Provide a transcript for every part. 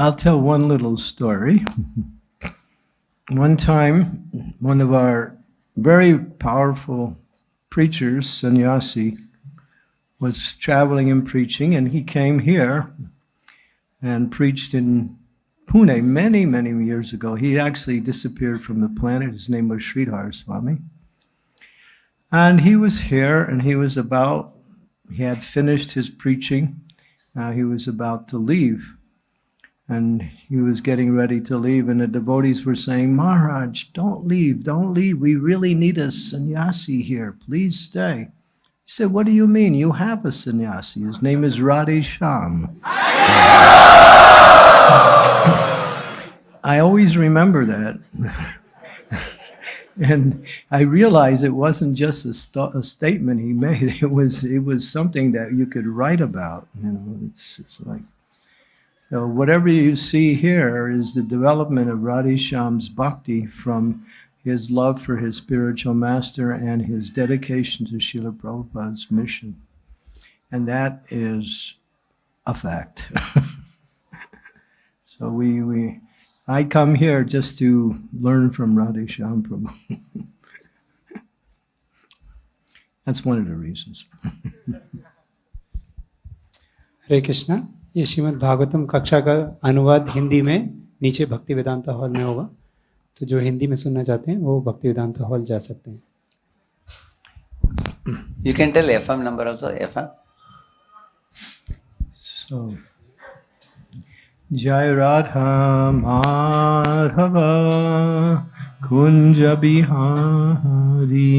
I'll tell one little story. One time, one of our very powerful preachers, sannyasi, was traveling and preaching, and he came here and preached in Pune many, many years ago. He actually disappeared from the planet. His name was Sridhar Swami. And he was here, and he was about, he had finished his preaching. Now he was about to leave. And he was getting ready to leave, and the devotees were saying, Maharaj, don't leave, don't leave. We really need a sannyasi here. Please stay. He said, What do you mean? You have a sannyasi. His name is Radhe Shyam. I always remember that. and I realized it wasn't just a, st a, statement he made. It was it was something that you could write about. You know, it's, it's like so whatever you see here is the development of Radhe Shyam's bhakti from his love for his spiritual master and his dedication to Srila Prabhupada's mission. And that is a fact. so we, we, I come here just to learn from Radhe Shyam Prabhu. That's one of the reasons. Hare Krishna. ये श्रीमद् भागवतम कक्षा का अनुवाद हिंदी में नीचे भक्ति Vedanta hall में होगा। तो जो हिंदी में सुनना चाहते हैं वो भक्ति वेदांता हॉल जा सकते हैं। You can tell FM number also, FM. So, Jai Radha Madhava Kunja Bihari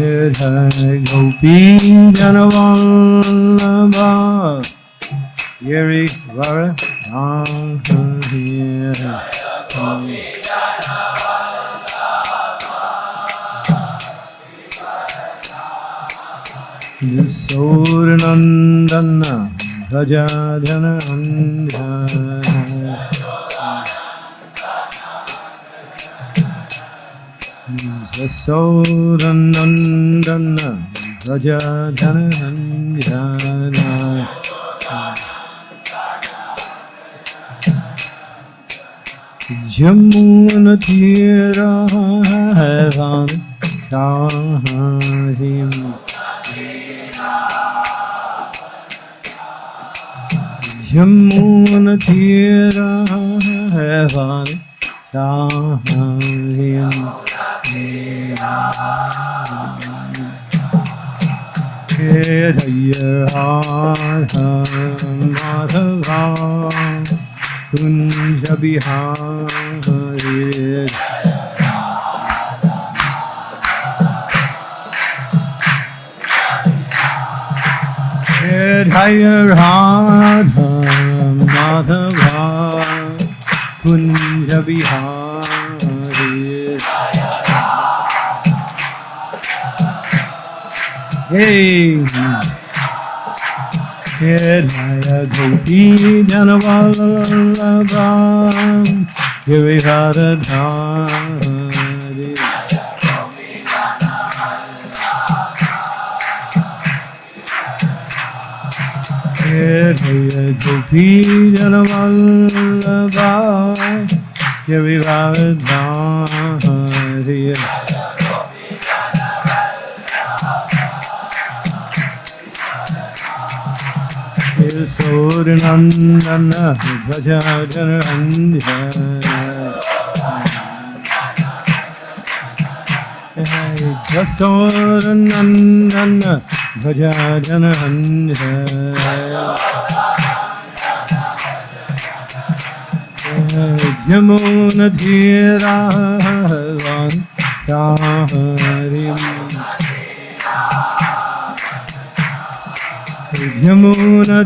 Vara Gopi Janavallabha Giri Vara Surnandana Rajadhana Surnandana Rajadhana Jamuna Tira Heaven Shahim Jamuna Tira Heaven Shahim Hidaya Madhava Kunja Bihari Hidaya Radha Madhava Kunja Bihari Hey Hidaya Gopi Janavallabha Giriharadhari Hidaya Gopi Janavallabha Giriharadhari Surnandana Bhajajanandhya Jasurnandana Bhajajanandhya Yamuna Tira Yamuna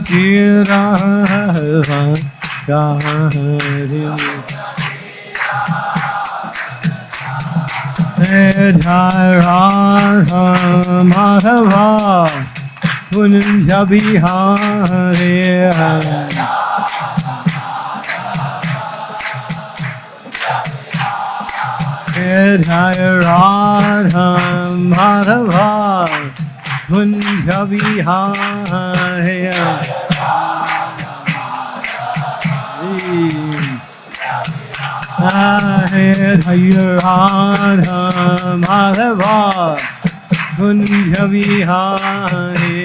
Jai Radha Madhava Kunja Bihari Jai Radha Madhava Kunja Bihari Hare Radha Madhava Kunja Bihari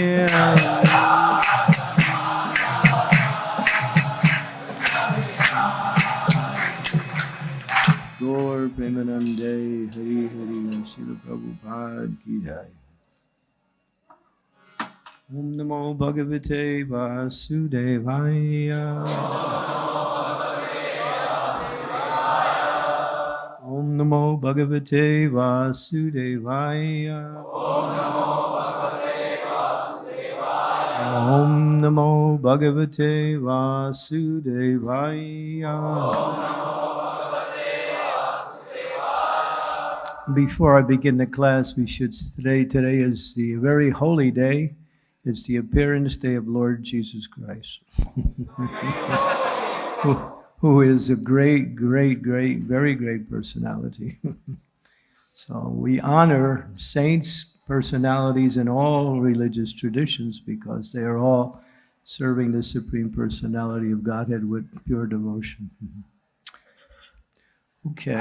Gaur Premanande Hari Hari Srila Prabhupada Ki Jai Om Namo Bhagavate Vasudevaya. Om Namo Bhagavate Vasudevaya. Om Namo Bhagavate Vasudevaya. Before I begin the class, we should today today is the very holy day. It's the appearance day of Lord Jesus Christ. who, who is a great, great, great, very great personality. so we honor saints, personalities in all religious traditions because they are all serving the Supreme Personality of Godhead with pure devotion. Okay.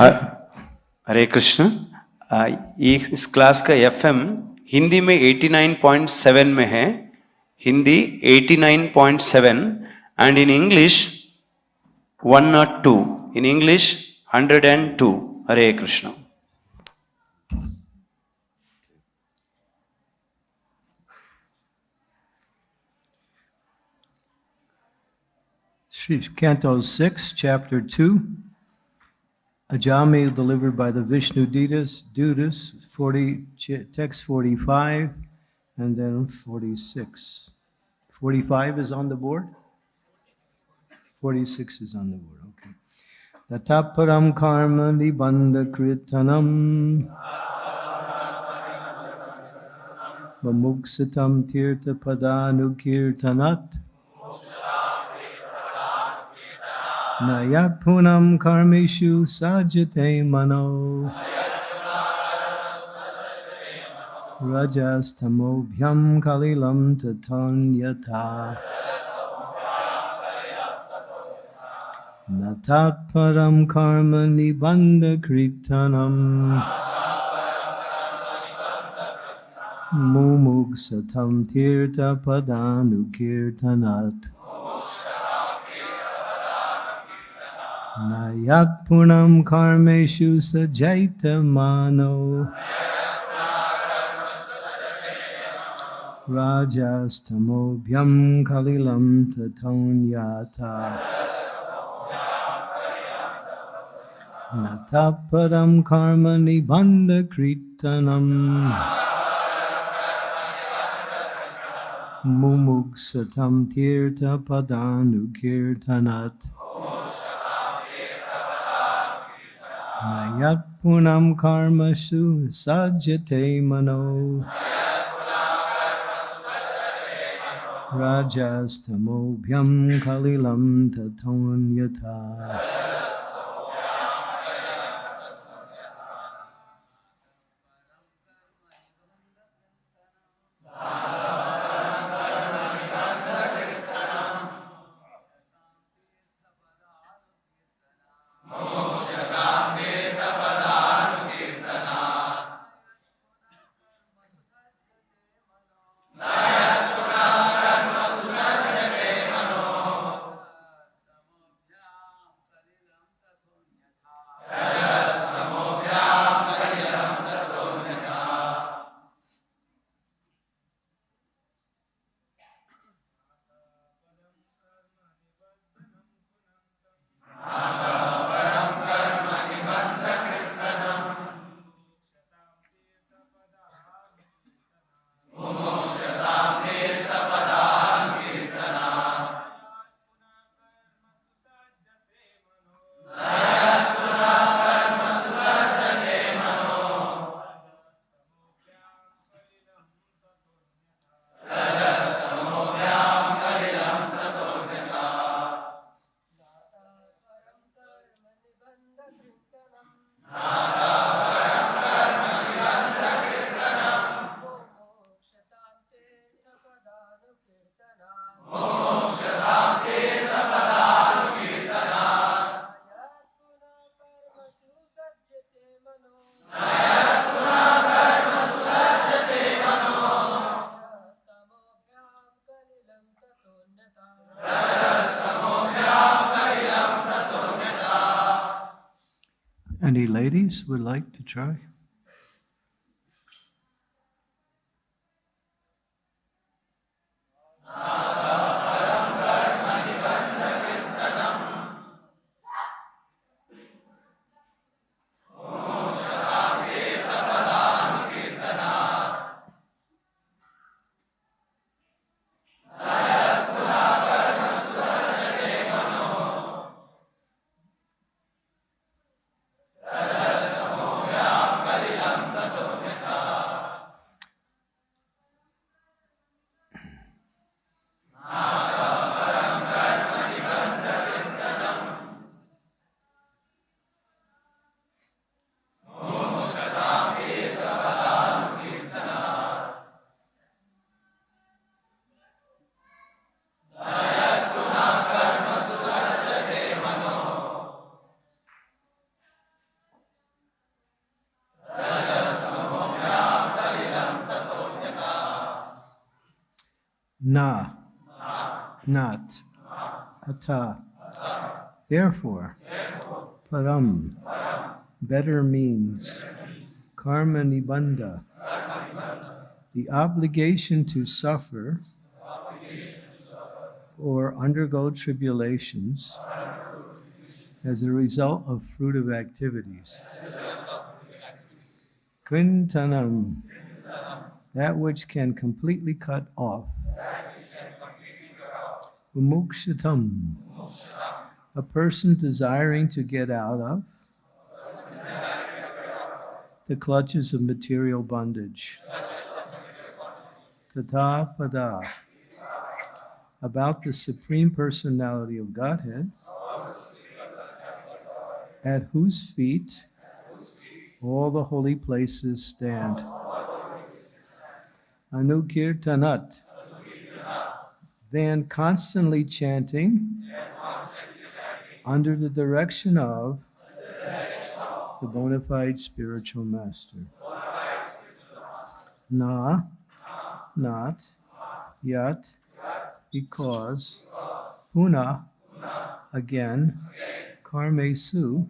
हरे कृष्ण आ, ये इस class का FM Hindi में 89.7 में है Hindi 89.7 and in English 102 in English 102 Hare Krishna. Canto 6, Chapter 2. Ajamil delivered by the Vishnu Dutas, Dutas 40, text 45, and then 46. 45 is on the board? 46 is on the board, okay. Tataparam karma nibandha kritanam. Mamuksatam tirtha padanukirtanat. Nayat punam karmishu sajate mano. Rajastamobhyam kalilam tatanyata. Natat param karma nibandha kritanam. Mumuk satam tirta padanukirtanat. Punam karmeshu sajaita mano. Rajastamobhyam kalilam tatonyata. Nataparam karma nibandha kritanam. Mumuksatam tirta padanukirtanat. Nayat punam karmasu sajate mano. Rajastamobhyam kalilam tatonyata. Any try? Ata. Therefore, param, better means, karma nibandha, the obligation to suffer or undergo tribulations as a result of fruitive activities. Krintanam, that which can completely cut off. Umukshatam, a person desiring to get out of the clutches of material bondage. Tata pada, about the Supreme Personality of Godhead, at whose feet all the holy places stand. Anukirtanat, then constantly chanting under the direction of the bona fide spiritual master. Na, not, yet, because, puna, again, karmesu,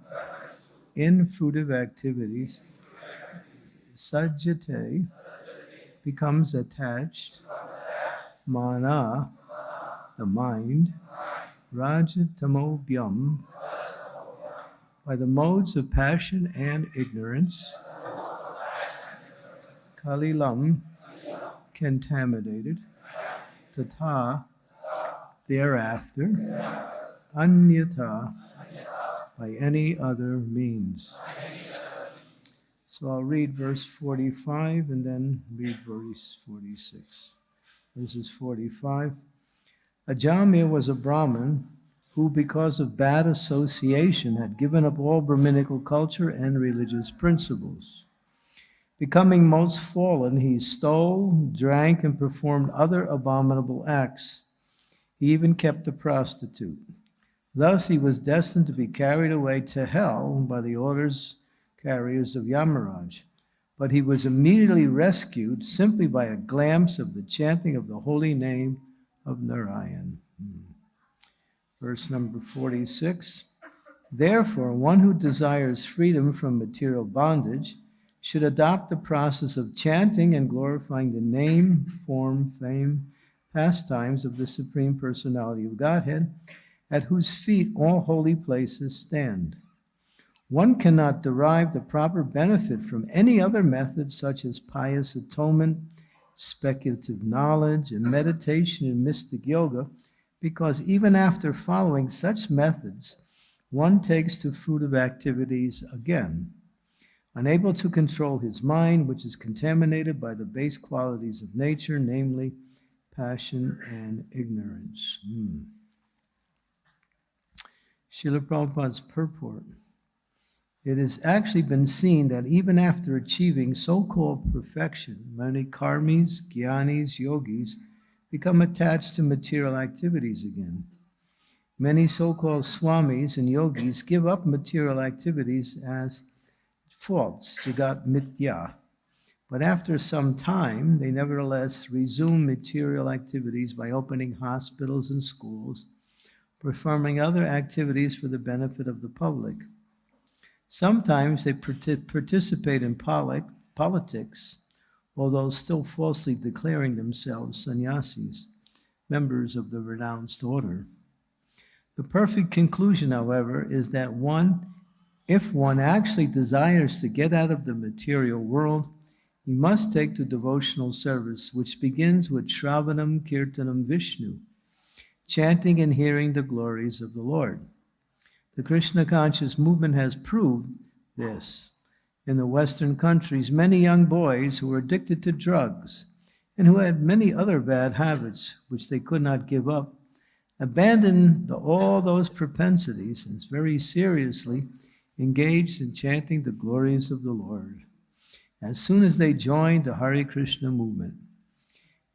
in fruitive activities, sajjate, becomes attached, mana, the mind, rajatamobhyam, by the modes of passion and ignorance, kalilam, contaminated, tata, thereafter, anyata, by any other means. So I'll read verse 45 and then read verse 46. This is 45. Ajamil was a Brahmin who, because of bad association, had given up all Brahminical culture and religious principles. Becoming most fallen, he stole, drank, and performed other abominable acts. He even kept a prostitute. Thus, he was destined to be carried away to hell by the orders carriers of Yamaraj. But he was immediately rescued simply by a glance of the chanting of the holy name of Narayan. Hmm. Verse number 46 Therefore, one who desires freedom from material bondage should adopt the process of chanting and glorifying the name, form, fame, pastimes of the Supreme Personality of Godhead, at whose feet all holy places stand. One cannot derive the proper benefit from any other method, such as pious atonement, speculative knowledge, and meditation and mystic yoga, because even after following such methods, one takes to fruitive activities again, unable to control his mind, which is contaminated by the base qualities of nature, namely passion and ignorance. Hmm. Srila Prabhupada's purport. It has actually been seen that even after achieving so-called perfection, many karmis, gyanis, yogis become attached to material activities again. Many so-called swamis and yogis give up material activities as faults, jagat mitya. But after some time, they nevertheless resume material activities by opening hospitals and schools, performing other activities for the benefit of the public. Sometimes they participate in politics, although still falsely declaring themselves sannyasis, members of the renounced order. The perfect conclusion, however, is that one, if one actually desires to get out of the material world, he must take to devotional service, which begins with Shravanam Kirtanam Vishnu, chanting and hearing the glories of the Lord. The Krishna conscious movement has proved this. In the Western countries, many young boys who were addicted to drugs and who had many other bad habits which they could not give up abandoned all those propensities and very seriously engaged in chanting the glories of the Lord as soon as they joined the Hare Krishna movement.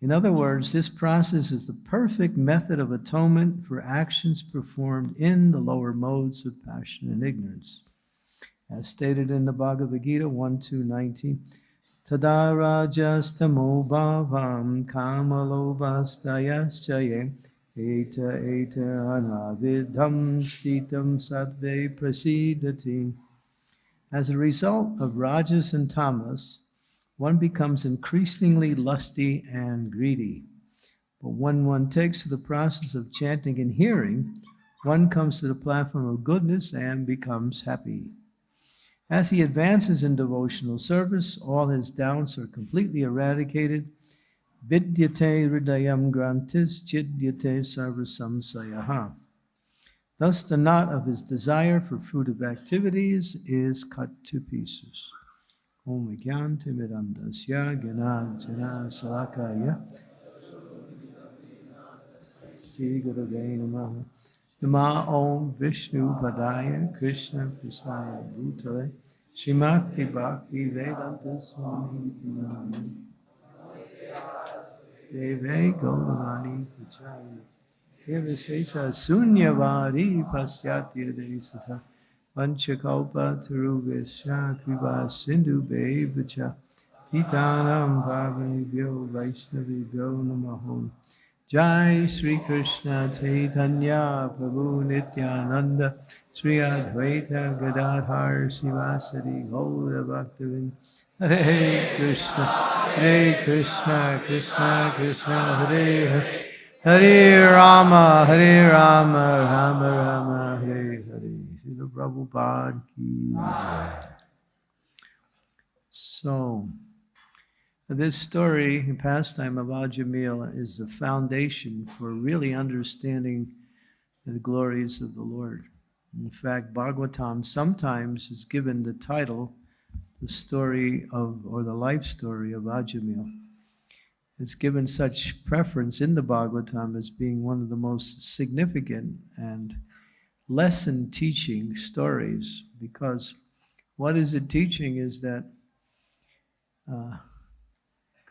In other words, this process is the perfect method of atonement for actions performed in the lower modes of passion and ignorance. As stated in the Bhagavad Gita 1 2 19, Tada rajastamo bhavam kamalobhastayaschaye eta eta anavidham stitam sattve prasidati. As a result of rajas and tamas, one becomes increasingly lusty and greedy. But when one takes to the process of chanting and hearing, one comes to the platform of goodness and becomes happy. As he advances in devotional service, all his doubts are completely eradicated. Vidyate hridayam grantis chidyate sarvasamsayaha. Thus, the knot of his desire for fruitive activities is cut to pieces. ओम ज्ञान तिमिरंदस्य ज्ञानांजना शलाकाय श्री गुरुवे नमः नमः ओम विष्णु पदाय कृष्ण कृष्णाय भूतले श्रीमद्भि भक्ति वेदांत स्वामी देवे गौरवाणी पूजाय हे विशेष शून्यवारी पाश्चात्य देश तथा Tarubhesha Kriva Sindhu Bevacha Titanam Bhavanibhyo Vaishnavibhyo Namaho Jai Sri Krishna Chaitanya Prabhu Nityananda Sri Advaita Gadadhar Sivasadi Gaura Bhaktivin Hare Krishna Hare Krishna Krishna Krishna Hare Hare Hare Rama Hare Rama Rama Rama Prabhupada ki. So, this story, the pastime of Ajamil, is the foundation for really understanding the glories of the Lord. In fact, Bhagavatam sometimes is given the title, the story of, or the life story of Ajamil. It's given such preference in the Bhagavatam as being one of the most significant and lesson teaching stories because what is it teaching is that uh,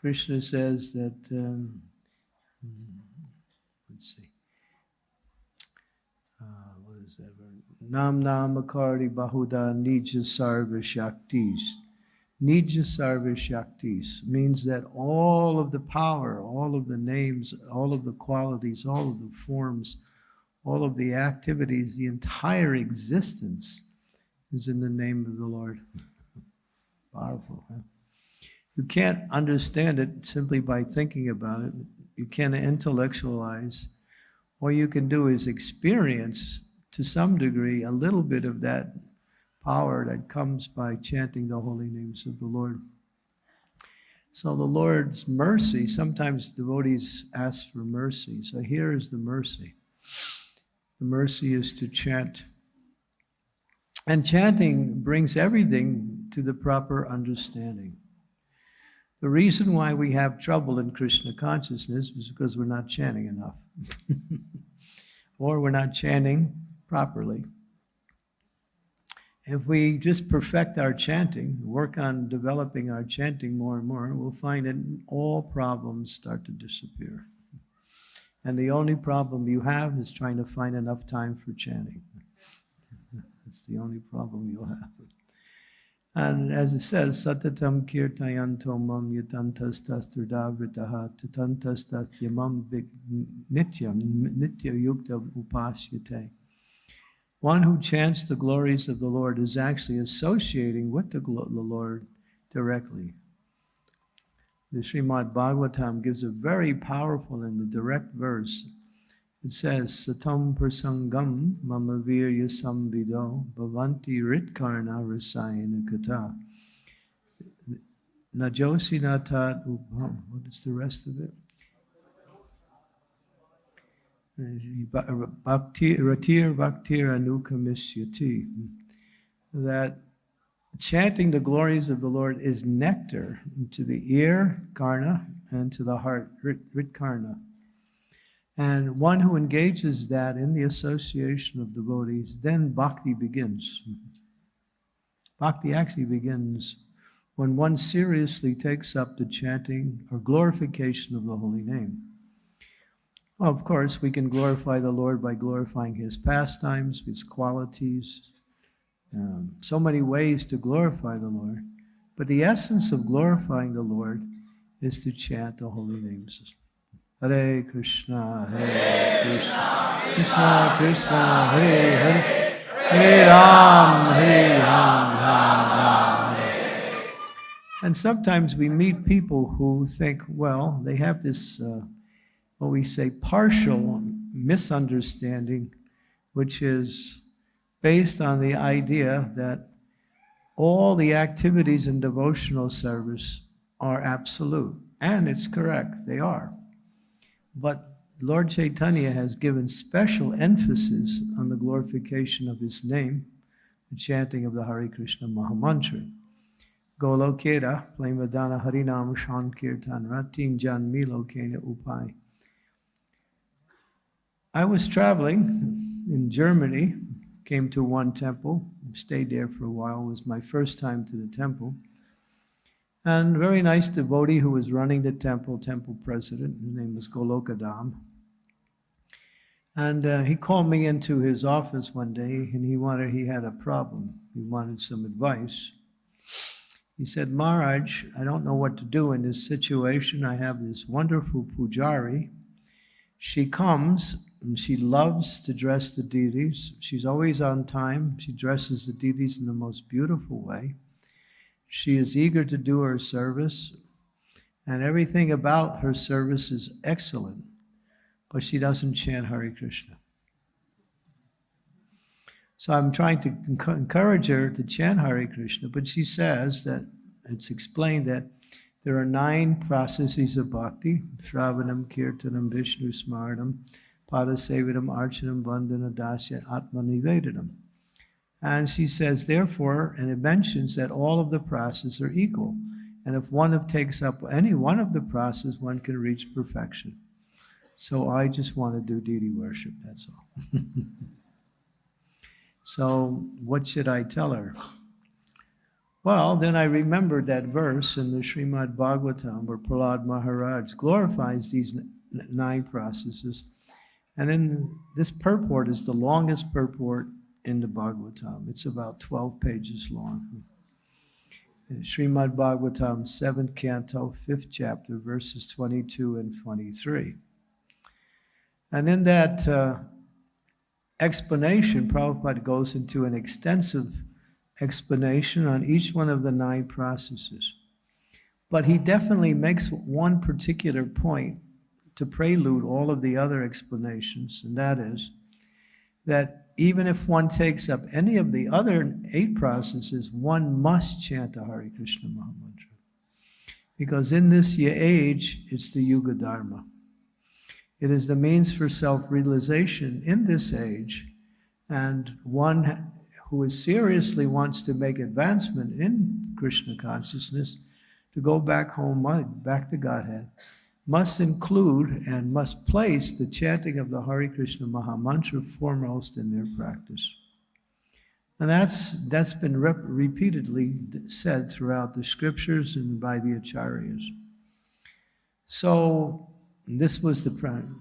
Krishna says that, um, let's see, uh, what is that? Nam Nam Akardi Bahuda Nija Sarva Shaktis. Nija Sarva Shaktis means that all of the power, all of the names, all of the qualities, all of the forms, all of the activities, the entire existence is in the name of the Lord. Powerful, huh? You can't understand it simply by thinking about it. You can't intellectualize. All you can do is experience, to some degree, a little bit of that power that comes by chanting the holy names of the Lord. So the Lord's mercy, sometimes devotees ask for mercy. So here is the mercy. The mercy is to chant. And chanting brings everything to the proper understanding. The reason why we have trouble in Krishna consciousness is because we're not chanting enough, or we're not chanting properly. if we just perfect our chanting, work on developing our chanting more and more, we'll find that all problems start to disappear. And the only problem you have is trying to find enough time for chanting. That's the only problem you'll have. And as it says, Satatam kirtayanto mam yatantastasturdavritaha tatantastas yamam nityam nitya yukta upasyate. One who chants the glories of the Lord is actually associating with the, the Lord directly. The Srimad Bhagavatam gives a very powerful and direct verse. It says, Satam prasangam mama virya samvido bhavanti ritkarna rasayana kata. Najosi natat upam. What is the rest of it? Bhakti, ratir bhaktir anukamisyati. That chanting the glories of the Lord is nectar to the ear, karna, and to the heart, rit, rit karna. And one who engages that in the association of devotees, then bhakti begins. Bhakti actually begins when one seriously takes up the chanting or glorification of the holy name. Well, of course, we can glorify the Lord by glorifying his pastimes, his qualities, um, so many ways to glorify the Lord. But the essence of glorifying the Lord is to chant the holy names. Hare Krishna, Hare Krishna, Krishna Krishna, Hare Hare, Hare Ram, Hare Ram, Ram Ram, Hare. And sometimes we meet people who think, well, they have this, uh, what we say, partial misunderstanding, which is based on the idea that all the activities in devotional service are absolute. And it's correct, they are. But Lord Chaitanya has given special emphasis on the glorification of his name, the chanting of the Hare Krishna Mahamantra. Golokera, Plamadana Harinam Shankirtan Ratin Jan Milo Kena Upai. I was traveling in Germany, came to one temple, stayed there for a while, it was my first time to the temple. And very nice devotee who was running the temple, temple president, his name was Golokadam. And uh, he called me into his office one day and he wanted, he had a problem. He wanted some advice. He said, Maharaj, I don't know what to do in this situation. I have this wonderful pujari. She comes and she loves to dress the deities. She's always on time. She dresses the deities in the most beautiful way. She is eager to do her service, and everything about her service is excellent, but she doesn't chant Hare Krishna. So I'm trying to encourage her to chant Hare Krishna, but she says that it's explained that there are nine processes of bhakti Shravanam, Kirtanam, Vishnu Smaranam, Padasevidam, Archanam, Vandana, Dasya, Atma Nivedanam. And she says, therefore, and it mentions that all of the processes are equal. And if one takes up any one of the processes, one can reach perfection. So I just want to do deity worship, that's all. so what should I tell her? Well, then I remembered that verse in the Srimad Bhagavatam where Prahlad Maharaj glorifies these nine processes. And then this purport is the longest purport in the Bhagavatam. It's about 12 pages long. Srimad Bhagavatam, 7th canto, 5th chapter, verses 22 and 23. And in that uh, explanation, Prabhupada goes into an extensive explanation on each one of the nine processes. But he definitely makes one particular point to prelude all of the other explanations, and that is that even if one takes up any of the other eight processes, one must chant the Hare Krishna Mahamantra. Because in this age, it's the Yuga Dharma. It is the means for self-realization in this age, and one who is seriously wants to make advancement in Krishna consciousness, to go back home, uh, back to Godhead, must include and must place the chanting of the Hare Krishna Mahamantra foremost in their practice. And that's, that's been rep- repeatedly said throughout the scriptures and by the acharyas. So this was the plan.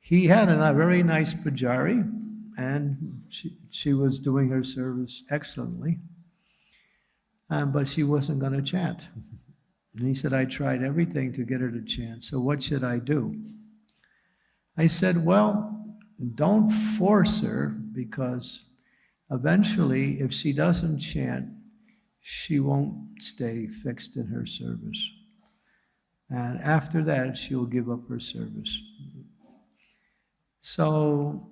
He had a very nice pujari, and she, she was doing her service excellently. Um, but she wasn't going to chant. And he said, I tried everything to get her to chant, so what should I do? I said, Well, don't force her because eventually, if she doesn't chant, she won't stay fixed in her service. And after that, she'll give up her service. So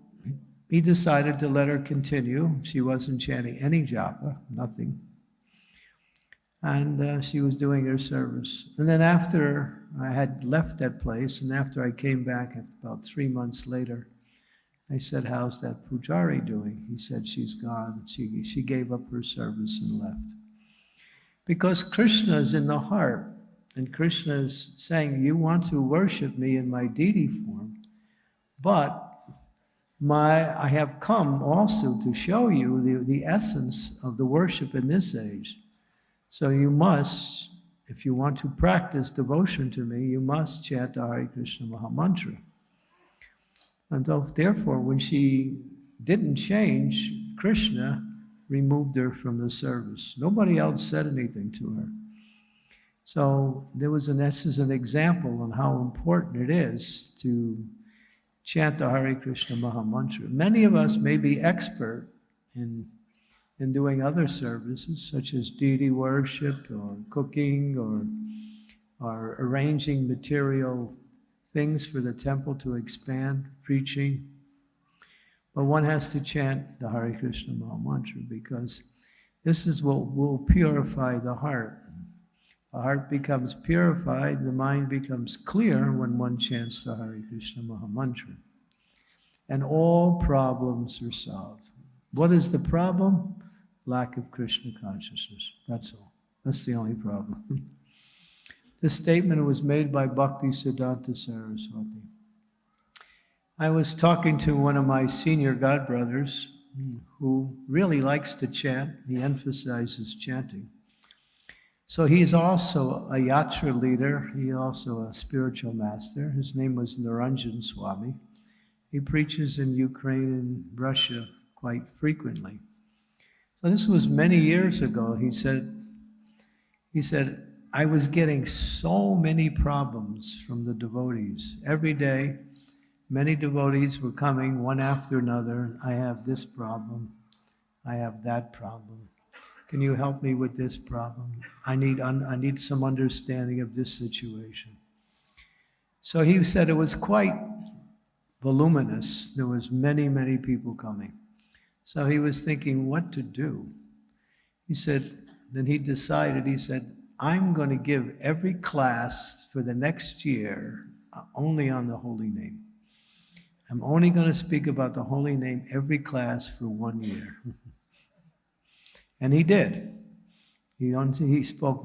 he decided to let her continue. She wasn't chanting any japa, nothing. And uh, she was doing her service. And then after I had left that place, and after I came back about three months later, I said, How's that Pujari doing? He said, She's gone. She, she gave up her service and left. Because Krishna is in the heart, and Krishna is saying, You want to worship me in my deity form, but my, I have come also to show you the, the essence of the worship in this age. So you must, if you want to practice devotion to me, you must chant the Hare Krishna Maha Mantra. And therefore, when she didn't change, Krishna removed her from the service. Nobody else said anything to her. So there was an, this is an example on how important it is to chant the Hare Krishna Maha Mantra. Many of us may be expert in, in doing other services, such as deity worship or cooking or, or arranging material things for the temple to expand, preaching. But one has to chant the Hare Krishna Maha Mantra because this is what will purify the heart. The heart becomes purified, the mind becomes clear when one chants the Hare Krishna Maha Mantra. And all problems are solved. What is the problem? Lack of Krishna consciousness. That's all. That's the only problem. this statement was made by Bhakti Siddhanta Saraswati. I was talking to one of my senior godbrothers hmm, who really likes to chant. He emphasizes chanting. So he's also a yatra leader. He also a spiritual master. His name was Niranjan Swami. He preaches in Ukraine and Russia quite frequently. So this was many years ago. He said, he said, I was getting so many problems from the devotees. Every day, many devotees were coming one after another. I have this problem. I have that problem. Can you help me with this problem? I need, I need some understanding of this situation. So he said it was quite voluminous. There was many, many people coming. So he was thinking what to do. He said, then he decided, he said, I'm going to give every class for the next year uh, only on the holy name. I'm only going to speak about the holy name every class for one year. And he did. He, only he spoke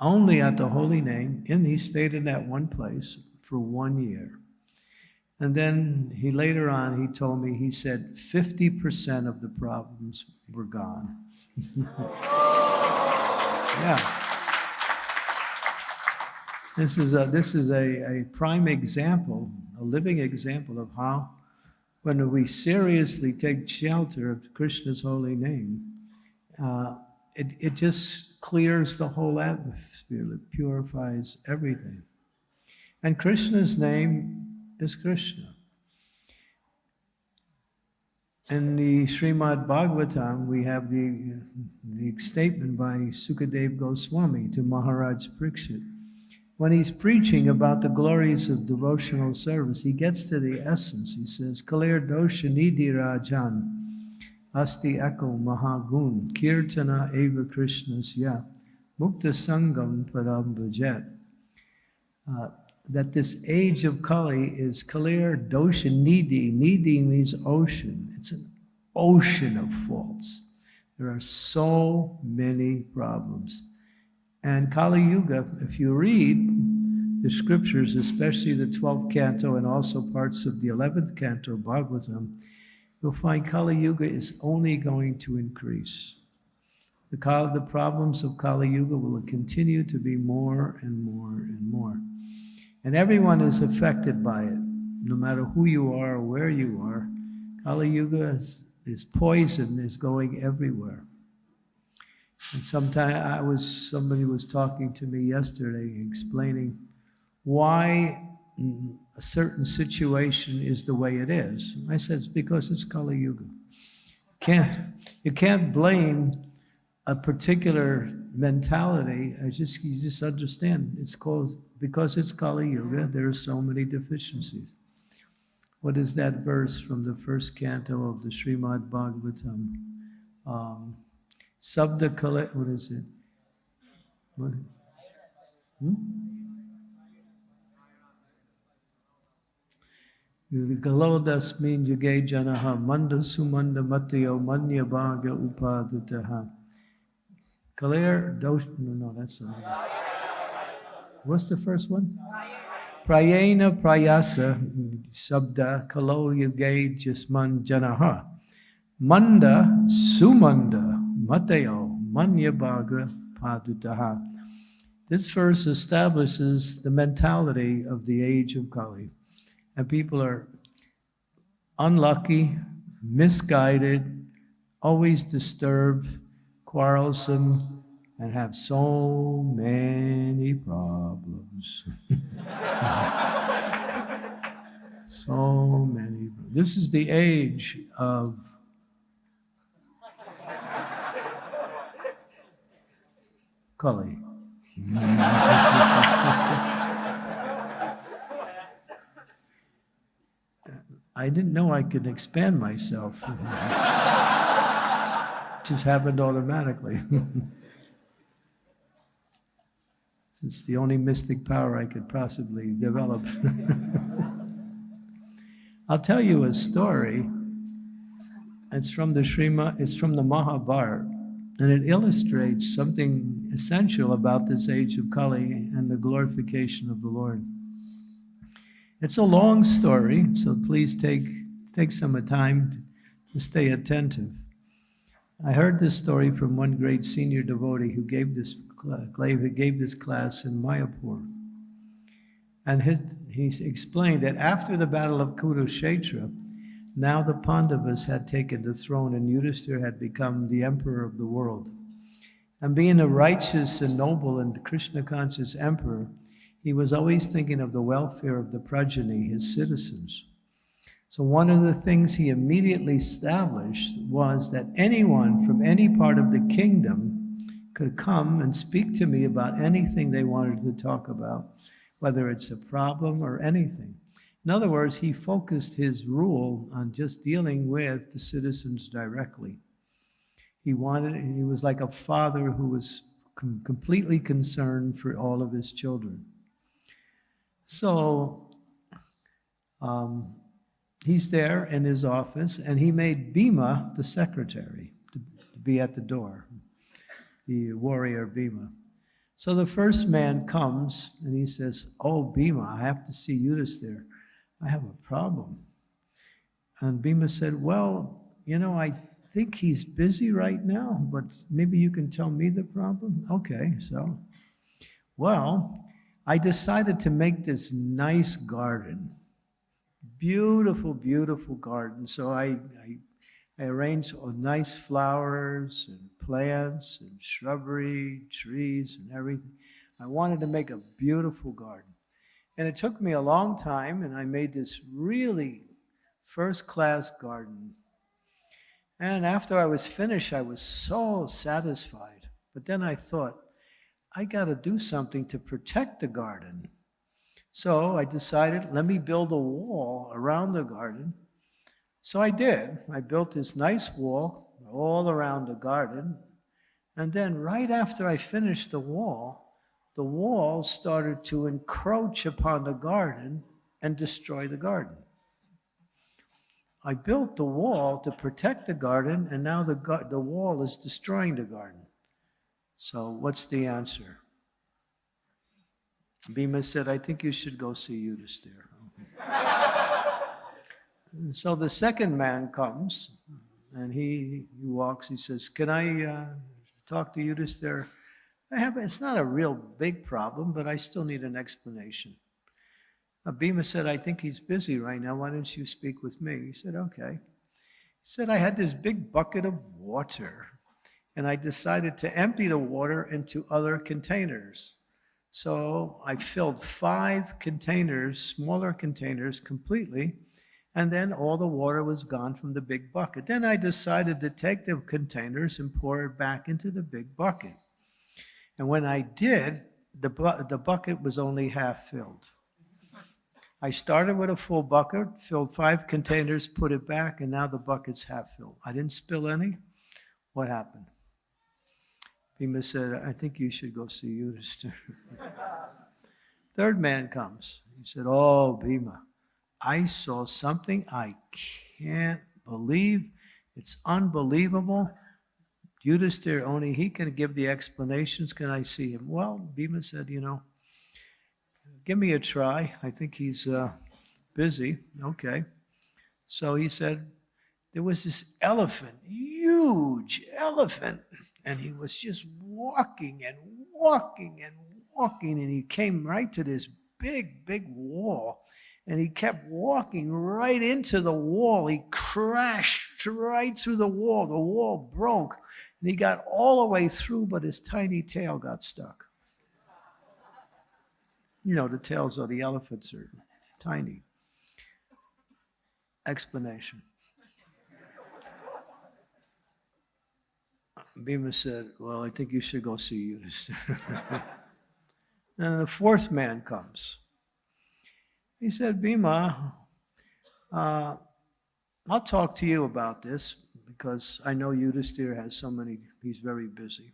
only at the holy name, and he stayed in that one place for one year. And then he later on, he told me, he said 50% of the problems were gone. yeah. This is, a, this is a, a prime example, a living example of how, when we seriously take shelter of Krishna's holy name, uh, it, it just clears the whole atmosphere. It purifies everything. And Krishna's name is Krishna. In the Srimad Bhagavatam, we have the, the statement by Sukadev Goswami to Maharaj Pariksit. When he's preaching about the glories of devotional service, he gets to the essence. He says, Kalir dosha nidhi rajan, asti eko mahagun kirtana eva krishnasya mukta sangam param bhajet. Uh, that this age of Kali is Kalir Dosha Nidhi. Nidhi means ocean. It's an ocean of faults. There are so many problems. And Kali Yuga, if you read the scriptures, especially the 12th canto and also parts of the 11th canto, Bhagavatam, you'll find Kali Yuga is only going to increase. The, the problems of Kali Yuga will continue to be more and more and more. And everyone is affected by it, no matter who you are or where you are. Kali Yuga is, is poison is going everywhere. And sometime I was somebody was talking to me yesterday explaining why a certain situation is the way it is. I said it's because it's Kali Yuga. Can't you can't blame a particular mentality. I just you just understand it's called because it's Kali Yuga. There are so many deficiencies. What is that verse from the first canto of the Srimad Bhagavatam? Um, Sabda Kala, what is it? What? Hmm? Galodasmin yuge janaha manda sumanda matyo manya bhaga upadutaha. Kalir dosh, no, no, that's not. What's the first one? Prayena prayasa sabda kalo yuge jasman janaha. Manda sumanda mateo manya bhaga padutaha. This verse establishes the mentality of the age of Kali. And people are unlucky, misguided, always disturbed, quarrelsome, and have so many problems. so many. This is the age of Kali. I didn't know I could expand myself. Just happened automatically. it's the only mystic power I could possibly develop. I'll tell you a story. It's from the Srima, it's from the Mahabharata, and it illustrates something essential about this age of Kali and the glorification of the Lord. It's a long story, so please take, take some time to stay attentive. I heard this story from one great senior devotee who gave this, gave this class in Mayapur. And his, he explained that after the battle of Kurukshetra, now the Pandavas had taken the throne and Yudhishthira had become the emperor of the world. And being a righteous and noble and Krishna conscious emperor, he was always thinking of the welfare of the progeny, his citizens. So one of the things he immediately established was that anyone from any part of the kingdom could come and speak to me about anything they wanted to talk about, whether it's a problem or anything. In other words, he focused his rule on just dealing with the citizens directly. He wanted, he was like a father who was com completely concerned for all of his children. So um, he's there in his office, and he made Bhima the secretary to, to be at the door, the warrior Bhima. So the first man comes and he says, Oh, Bhima, I have to see Yudhisthira. I have a problem. And Bhima said, Well, you know, I think he's busy right now, but maybe you can tell me the problem? Okay, so, well, I decided to make this nice garden. Beautiful, beautiful garden. So I, I, I arranged nice flowers and plants and shrubbery, trees and everything. I wanted to make a beautiful garden. And it took me a long time, and I made this really first-class garden. And after I was finished, I was so satisfied. But then I thought, I got to do something to protect the garden. So I decided, let me build a wall around the garden. So I did. I built this nice wall all around the garden. And then right after I finished the wall, the wall started to encroach upon the garden and destroy the garden. I built the wall to protect the garden, and now the, the wall is destroying the garden. So what's the answer? Bhima said, I think you should go see Yudhisthira. So the second man comes and he, he walks, he says, can I uh, talk to Yudhisthira? I have, it's not a real big problem, but I still need an explanation. Uh, Bhima said, I think he's busy right now. Why don't you speak with me? He said, okay. He said, I had this big bucket of water and I decided to empty the water into other containers. So I filled five containers, smaller containers completely, and then all the water was gone from the big bucket. Then I decided to take the containers and pour it back into the big bucket. And when I did, the, bu- the bucket was only half filled. I started with a full bucket, filled five containers, put it back, and now the bucket's half filled. I didn't spill any. What happened? Bhima said, I think you should go see Yudhisthira. Third man comes. He said, Oh, Bhima, I saw something I can't believe. It's unbelievable. Yudhisthira, only he can give the explanations. Can I see him? Well, Bhima said, You know, give me a try. I think he's uh, busy. Okay. So he said, there was this elephant, huge elephant, and he was just walking and walking and walking, and he came right to this big, big wall, and he kept walking right into the wall. He crashed right through the wall. The wall broke, and he got all the way through, but his tiny tail got stuck. You know, the tails of the elephants are tiny. Explanation. Bhima said, Well, I think you should go see Yudhisthira. and the fourth man comes. He said, Bhima, uh, I'll talk to you about this because I know Yudhisthira has so many, he's very busy.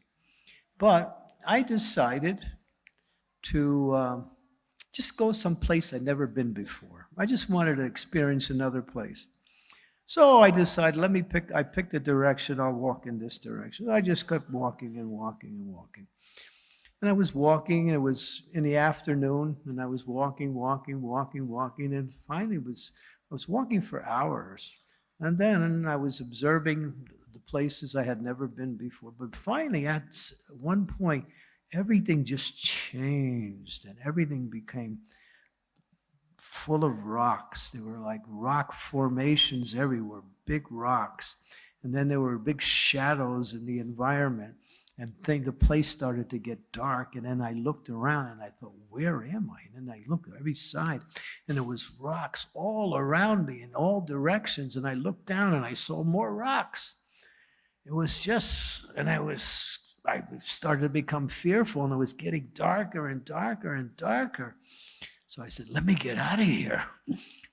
But I decided to uh, just go someplace I'd never been before. I just wanted to experience another place. So I decided, let me pick, I picked a direction, I'll walk in this direction. I just kept walking and walking and walking. And I was walking, and it was in the afternoon, and I was walking, walking, walking, walking, and finally was, I was walking for hours. And then I was observing the places I had never been before. But finally, at one point, everything just changed, and everything became full of rocks. There were like rock formations everywhere, big rocks. And then there were big shadows in the environment. And thing, the place started to get dark. And then I looked around and I thought, where am I? And then I looked every side and there was rocks all around me in all directions. And I looked down and I saw more rocks. It was just, and I was, I started to become fearful and it was getting darker and darker and darker. So I said, let me get out of here.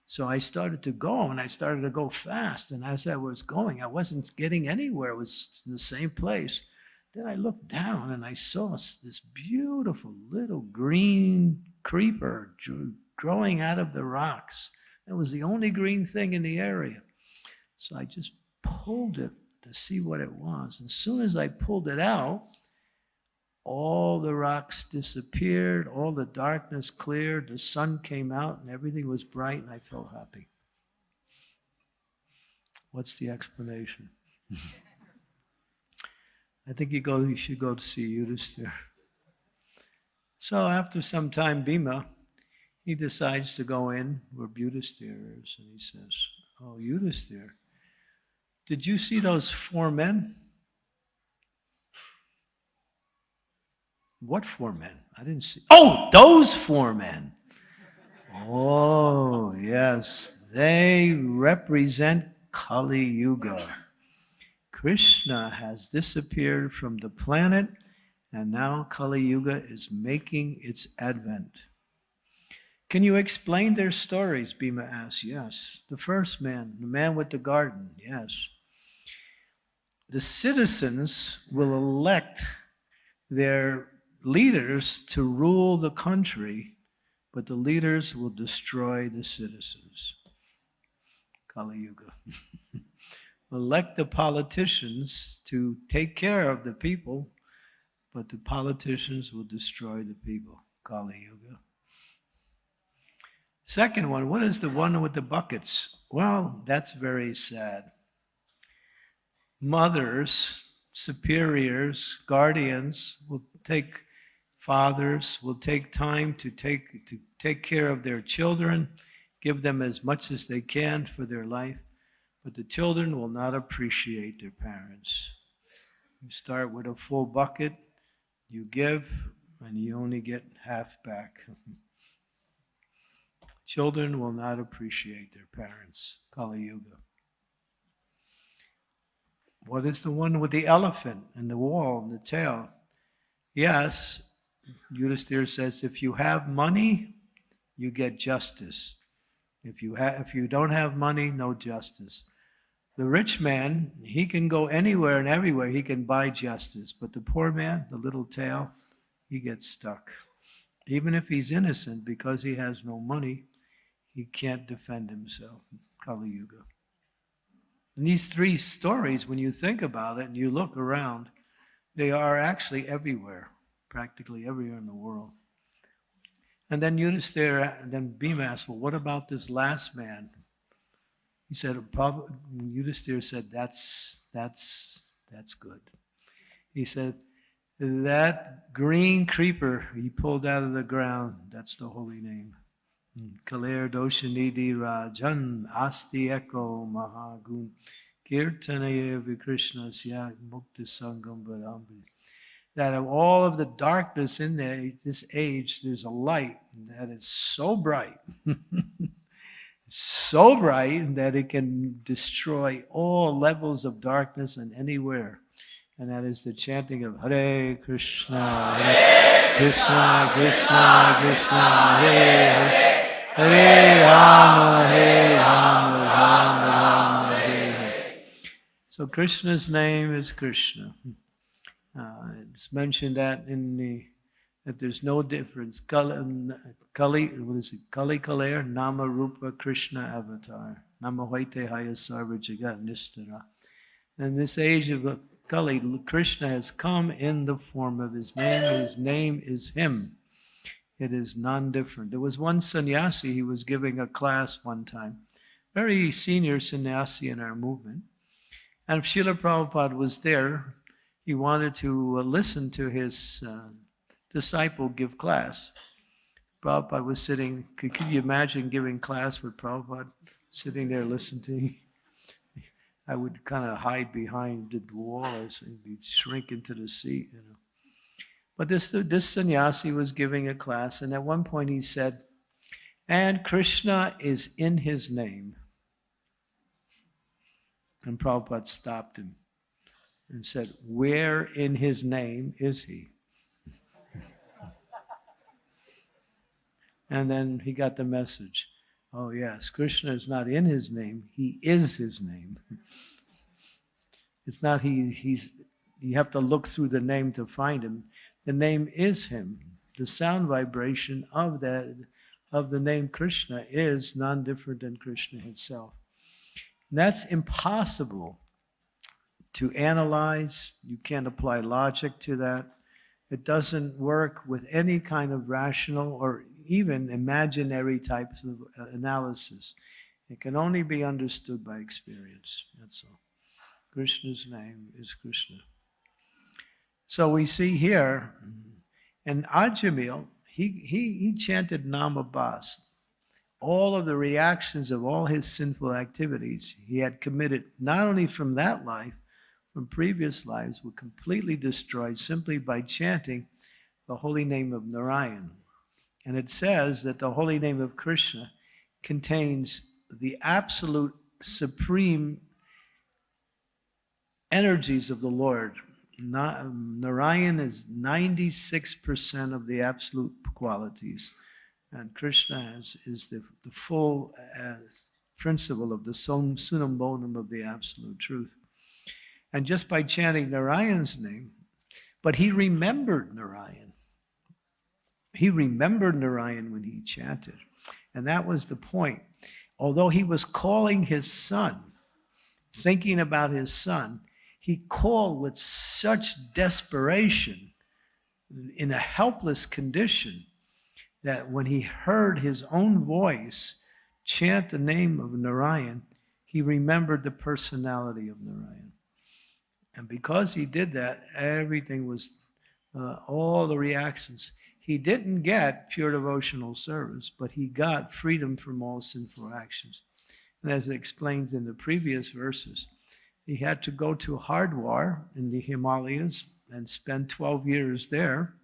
So I started to go and I started to go fast. And as I was going, I wasn't getting anywhere. It was in the same place. Then I looked down and I saw this beautiful little green creeper growing out of the rocks. It was the only green thing in the area. So I just pulled it to see what it was. And as soon as I pulled it out, all the rocks disappeared, all the darkness cleared, the sun came out, and everything was bright, and I felt happy. What's the explanation? I think you go. You should go to see Yudhisthira. So after some time, Bhima, he decides to go in where Yudhisthira is, and he says, "Oh, Yudhisthira, did you see those four men?" What four men? I didn't see. Oh, those four men. Oh, yes. They represent Kali Yuga. Krishna has disappeared from the planet, and now Kali Yuga is making its advent. Can you explain their stories? Bhima asked. Yes. The first man, the man with the garden. Yes. The citizens will elect their leaders to rule the country, but the leaders will destroy the citizens. Kali Yuga. Elect the politicians to take care of the people, but the politicians will destroy the people. Kali Yuga. Second one, what is the one with the buckets? Well, that's very sad. Mothers, superiors, guardians will take fathers will take time to take to take care of their children, give them as much as they can for their life, but the children will not appreciate their parents. You start with a full bucket, you give, and you only get half back. Children will not appreciate their parents. Kali Yuga. What is the one with the elephant and the wall and the tail? Yes, Yudhisthira says, if you have money, you get justice. If you, if you don't have money, no justice. The rich man, he can go anywhere and everywhere, he can buy justice. But the poor man, the little tail, he gets stuck. Even if he's innocent, because he has no money, he can't defend himself. Kali Yuga. And these three stories, when you think about it and you look around, they are actually everywhere, practically everywhere in the world. And then Yudhisthira, and then Bhima asked, well, what about this last man? He said, Yudhisthira said, that's, that's, that's good. He said, that green creeper he pulled out of the ground, that's the holy name. Kaler Doshanidhi Rajan Asti Eko Mahagun Kirtanaya Vikrishna Syak Mukta Sangam Varambri. That of all of the darkness in there, this age, there's a light that is so bright, so bright that it can destroy all levels of darkness and anywhere. And that is the chanting of Hare Krishna, Hare Krishna, Krishna, Krishna, Hare Hare. Hare Rama, Hare Rama, Rama Rama, Hare Hare. So Krishna's name is Krishna. Uh, it's mentioned that in the that there's no difference. Kali, Kali what is it? Kali Kaler, Nama Rupa Krishna Avatar. Nama Hoite Haya Sarva Jagat Nistara. In this age of Kali, Krishna has come in the form of his name. His name is Him. It is non-different. There was one sannyasi, he was giving a class one time, very senior sannyasi in our movement. And Srila Prabhupada was there, he wanted to listen to his uh, disciple give class. Prabhupada was sitting, could, could you imagine giving class with Prabhupada sitting there listening? I would kind of hide behind the wall or he'd shrink into the seat, you know. But this, this sannyasi was giving a class, and at one point he said, and Krishna is in his name. And Prabhupada stopped him and said, Where in his name is he? and then he got the message. Oh, yes, Krishna is not in his name, he is his name. It's not he, he's, you have to look through the name to find him. The name is him. The sound vibration of that of the name Krishna is none different than Krishna himself. And that's impossible to analyze. You can't apply logic to that. It doesn't work with any kind of rational or even imaginary types of uh, analysis. It can only be understood by experience. That's all. Krishna's name is Krishna. So we see here, and Ajamil, he, he, he chanted Namabas. All of the reactions of all his sinful activities he had committed, not only from that life, from previous lives, were completely destroyed simply by chanting the holy name of Narayan. And it says that the holy name of Krishna contains the absolute supreme energies of the Lord. Narayan is 96% of the absolute qualities, and Krishna is, is the, the full uh, principle of the sum, summum bonum of the absolute truth. And just by chanting Narayan's name, but he remembered Narayan. He remembered Narayan when he chanted. And that was the point. Although he was calling his son, thinking about his son, he called with such desperation in a helpless condition that when he heard his own voice chant the name of Narayan, he remembered the personality of Narayan. And because he did that, everything was, uh, all the reactions. He didn't get pure devotional service, but he got freedom from all sinful actions. And as it explains in the previous verses, he had to go to Hardwar in the Himalayas and spend 12 years there,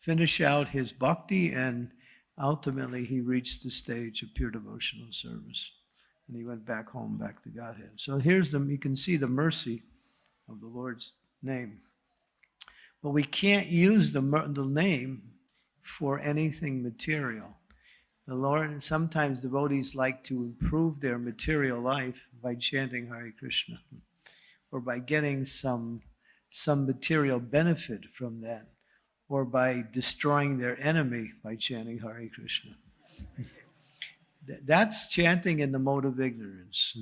finish out his bhakti, and ultimately he reached the stage of pure devotional service. And he went back home, back to Godhead. So here's the, you can see the mercy of the Lord's name. But we can't use the, the name for anything material. The Lord, sometimes devotees like to improve their material life by chanting Hare Krishna or by getting some, some material benefit from that or by destroying their enemy by chanting Hare Krishna. That's chanting in the mode of ignorance.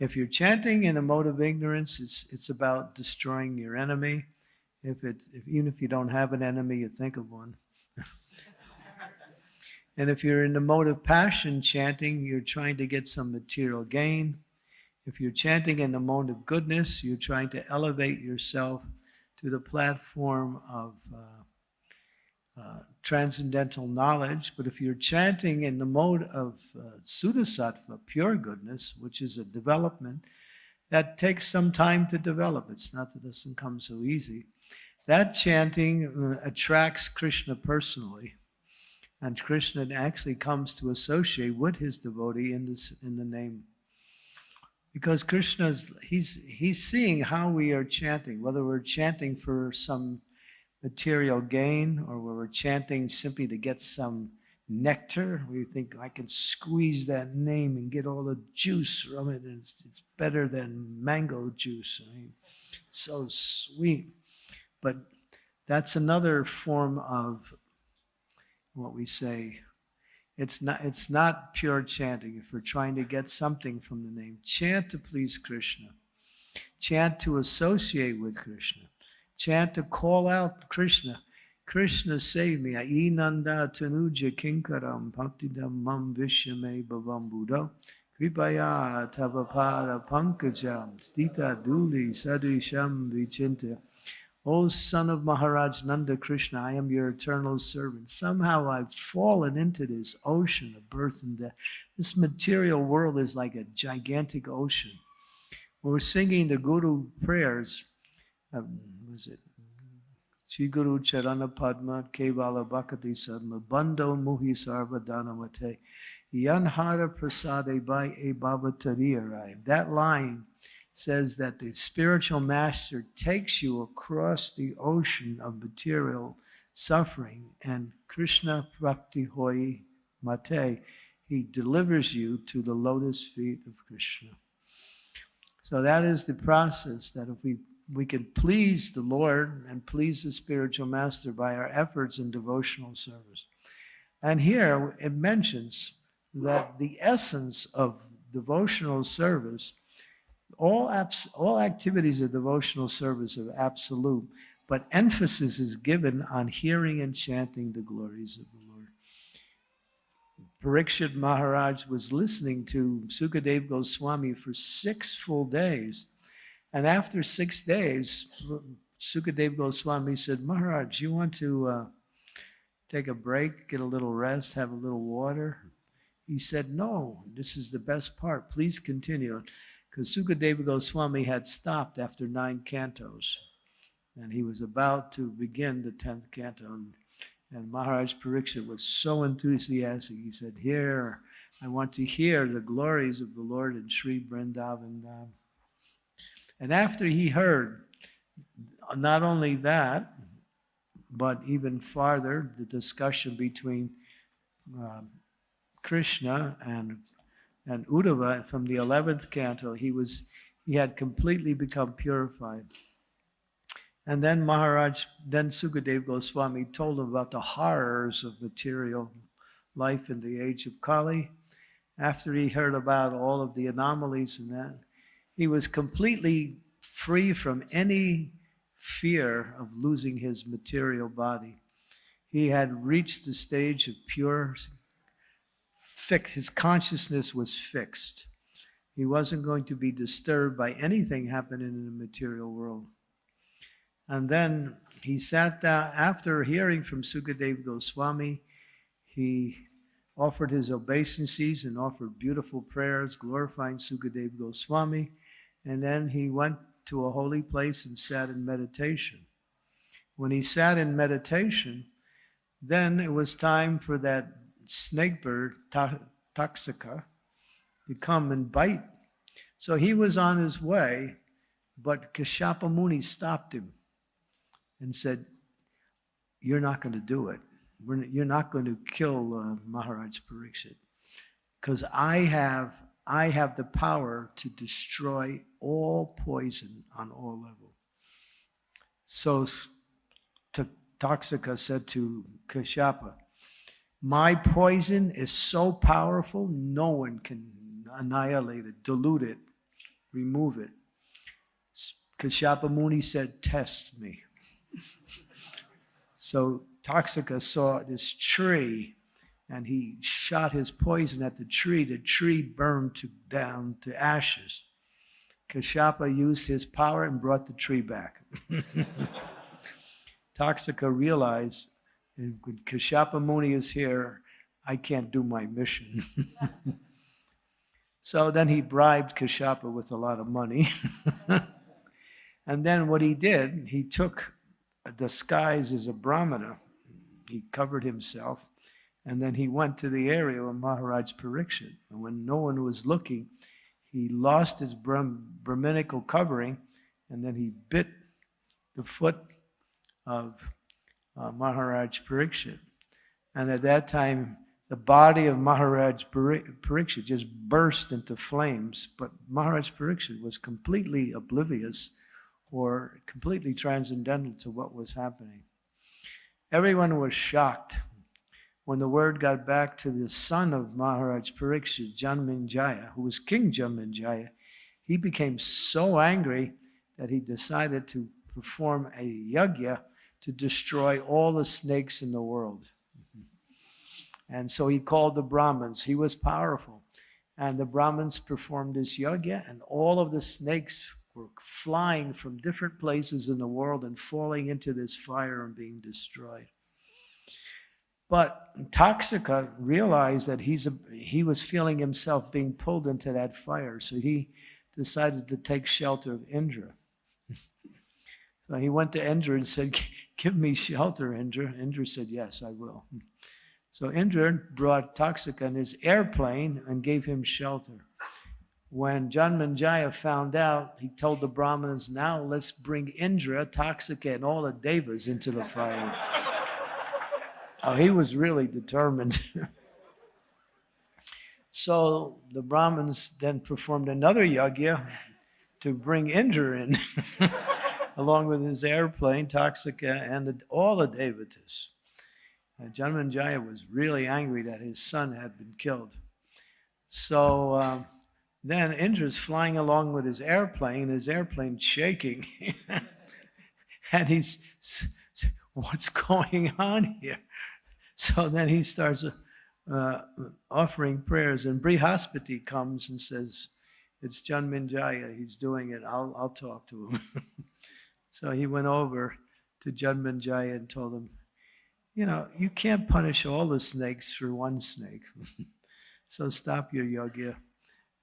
If you're chanting in a mode of ignorance, it's, it's about destroying your enemy. If it, if, even if you don't have an enemy, you think of one. and if you're in the mode of passion chanting, you're trying to get some material gain. If you're chanting in the mode of goodness, you're trying to elevate yourself to the platform of uh, uh, transcendental knowledge. But if you're chanting in the mode of uh, pure goodness, which is a development, that takes some time to develop. It's not that it doesn't come so easy. That chanting uh, attracts Krishna personally. And Krishna actually comes to associate with his devotee in, this, in the name because Krishna's he's he's seeing how we are chanting, whether we're chanting for some material gain or whether we're chanting simply to get some nectar. We think I can squeeze that name and get all the juice from it, and it's, it's better than mango juice. I mean, so sweet. But that's another form of what we say it's not, it's not pure chanting. If we're trying to get something from the name, chant to please Krishna. Chant to associate with Krishna. Chant to call out Krishna. Krishna save me. Ainanda tanuja kinkaram bhaktidam mam vishyame bhavam buddha. Kripaya tavapada pankajam stita duli sadisham vichinta. O son of Maharaj Nanda Krishna, I am your eternal servant. Somehow I've fallen into this ocean of birth and death. This material world is like a gigantic ocean. We're singing the Guru prayers, um, was it? Chi Guru Charana Padma Kevala Bhakati Sadma Bando Muhi Sarva Dhanamate Yanhara Prasade by a Bhavatariyarai. That line says that the spiritual master takes you across the ocean of material suffering and Krishna Prakti Hoy Mate, he delivers you to the lotus feet of Krishna. So that is the process that if we we can please the Lord and please the spiritual master by our efforts in devotional service. And here it mentions that the essence of devotional service all, all activities of devotional service are absolute, but emphasis is given on hearing and chanting the glories of the Lord. Parikshit Maharaj was listening to Sukadev Goswami for six full days. And after six days, Sukadev Goswami said, Maharaj, you want to uh, take a break, get a little rest, have a little water? He said, No, this is the best part. Please continue because Sukadeva Goswami had stopped after nine cantos, and he was about to begin the tenth canto. And, and Maharaj Pariksit was so enthusiastic. He said, "Here, I want to hear the glories of the Lord in Sri Vrindavan." Dham." And after he heard not only that, but even farther, the discussion between um, Krishna and and Uddhava from the 11th canto, he was he had completely become purified. And then Maharaj, then Sukadev Goswami told him about the horrors of material life in the age of Kali. After he heard about all of the anomalies and that, he was completely free from any fear of losing his material body. He had reached the stage of pure fix. His consciousness was fixed. He wasn't going to be disturbed by anything happening in the material world. And then he sat down, after hearing from Sukadev Goswami, he offered his obeisances and offered beautiful prayers glorifying Sukadev Goswami. And then he went to a holy place and sat in meditation. When he sat in meditation, then it was time for that snake bird, Taksaka, to come and bite. So he was on his way, but Kashyapa Muni stopped him and said, You're not going to do it. You're not going to kill uh, Maharaj Pariksit because I have, I have the power to destroy all poison on all levels. So T- Taksaka said to Kashyapa, My poison is so powerful, no one can annihilate it, dilute it, remove it. Kashyapa Muni said, Test me. So Taksaka saw this tree and he shot his poison at the tree. The tree burned to, down to ashes. Kashapa used his power and brought the tree back. Taksaka realized when Kashapa Muni is here, I can't do my mission. so then he bribed Kashapa with a lot of money. and then what he did, he took a disguise as a brahmana. He covered himself, and then he went to the area of Maharaj Pariksit. And when no one was looking, he lost his Brahm, Brahminical covering, and then he bit the foot of uh, Maharaj Pariksit. And at that time, the body of Maharaj Pariksit just burst into flames, but Maharaj Pariksit was completely oblivious or completely transcendental to what was happening. Everyone was shocked when the word got back to the son of Maharaj Pariksit, Janmejaya, who was King Janmejaya. He became so angry that he decided to perform a yajna to destroy all the snakes in the world. And so he called the Brahmins. He was powerful. And the Brahmins performed this yajna, and all of the snakes were flying from different places in the world and falling into this fire and being destroyed. But Taksaka realized that he's a, he was feeling himself being pulled into that fire, so he decided to take shelter of Indra. so he went to Indra and said, Give me shelter, Indra. Indra said, Yes, I will. So Indra brought Taksaka in his airplane and gave him shelter. When Janmejaya found out, he told the Brahmins, now let's bring Indra, Taksaka, and all the devas into the fire. oh, he was really determined. so the Brahmins then performed another yajna to bring Indra in, along with his airplane, Taksaka, and all the devatas. Uh, Janmejaya was really angry that his son had been killed. So, um, then Indra's flying along with his airplane, his airplane shaking. and he's, what's going on here? So then he starts uh, offering prayers, and Brihaspati comes and says, It's Janmejaya, he's doing it, I'll, I'll talk to him. so he went over to Janmejaya and told him, You know, you can't punish all the snakes for one snake. so stop your yajna.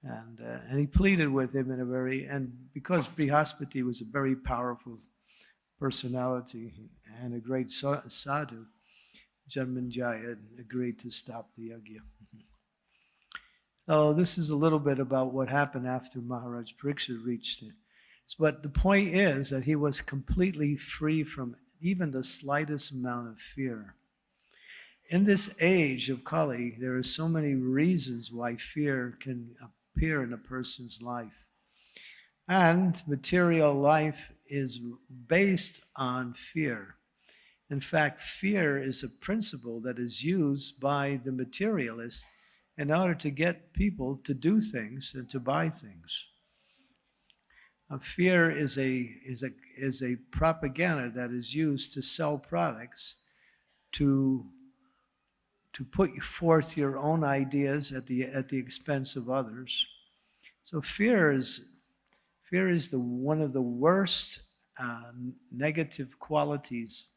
And, uh, and he pleaded with him in a very, and because Brihaspati was a very powerful personality and a great sadhu, Janmejaya agreed to stop the yajna. so oh, this is a little bit about what happened after Maharaj Pariksit reached it. But the point is that he was completely free from even the slightest amount of fear. In this age of Kali, there are so many reasons why fear can appear in a person's life. And material life is based on fear. In fact, fear is a principle that is used by the materialist in order to get people to do things and to buy things. Uh, fear is a, is, a, is a propaganda that is used to sell products to to put forth your own ideas at the at the expense of others. So fear is fear is the one of the worst uh, negative qualities,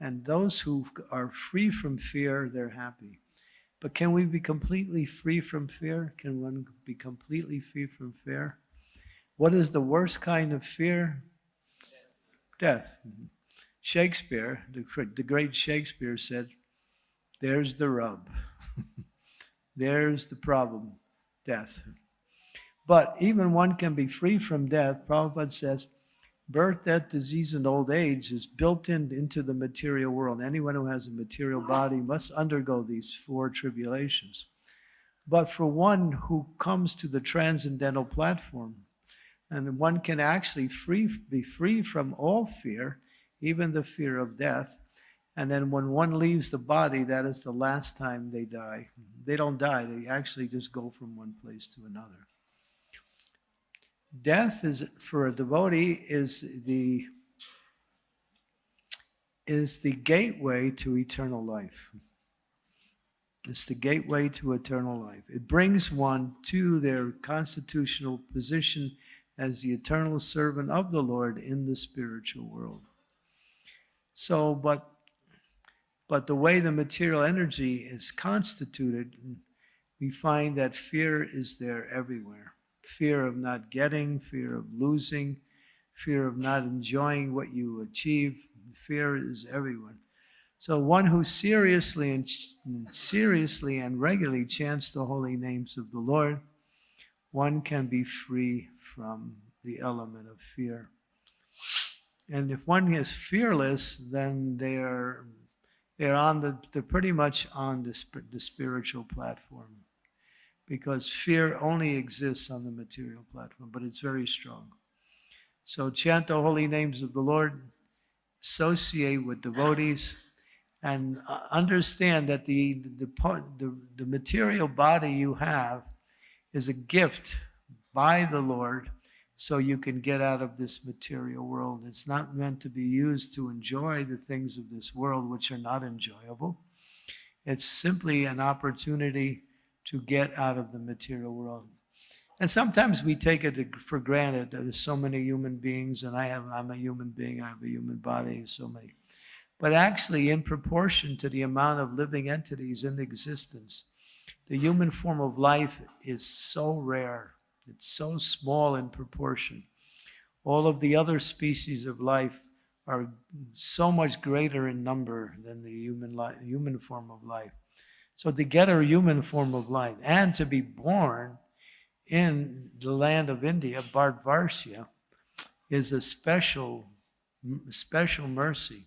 and those who are free from fear, they're happy. But can we be completely free from fear? Can one be completely free from fear? What is the worst kind of fear? Death. Mm-hmm. Shakespeare, the, the great Shakespeare said, there's the rub. there's the problem, death. But even one can be free from death. Prabhupada says, birth, death, disease, and old age is built in, into the material world. Anyone who has a material body must undergo these four tribulations. But for one who comes to the transcendental platform, and one can actually free, be free from all fear, even the fear of death. And then when one leaves the body, that is the last time they die. They don't die, they actually just go from one place to another. Death is for a devotee is the is the gateway to eternal life. It's the gateway to eternal life. It brings one to their constitutional position as the eternal servant of the Lord in the spiritual world. So, but but the way the material energy is constituted, we find that fear is there everywhere. Fear of not getting, fear of losing, fear of not enjoying what you achieve. Fear is everyone. So one who seriously and seriously and regularly chants the holy names of the Lord, one can be free from the element of fear. And if one is fearless, then they are they're on the they're pretty much on the, the spiritual platform because fear only exists on the material platform, but it's very strong. So chant the holy names of the Lord, associate with devotees, and uh, understand that the the, the the material body you have is a gift by the Lord so you can get out of this material world. It's not meant to be used to enjoy the things of this world, which are not enjoyable. It's simply an opportunity to get out of the material world. And sometimes we take it for granted that there's so many human beings, and I have, I'm a human being, I have a human body, and so many. But actually, in proportion to the amount of living entities in existence, the human form of life is so rare it's so small in proportion. All of the other species of life are so much greater in number than the human, human form of life. So to get a human form of life and to be born in the land of India, Bharatvarsha, is a special, special mercy.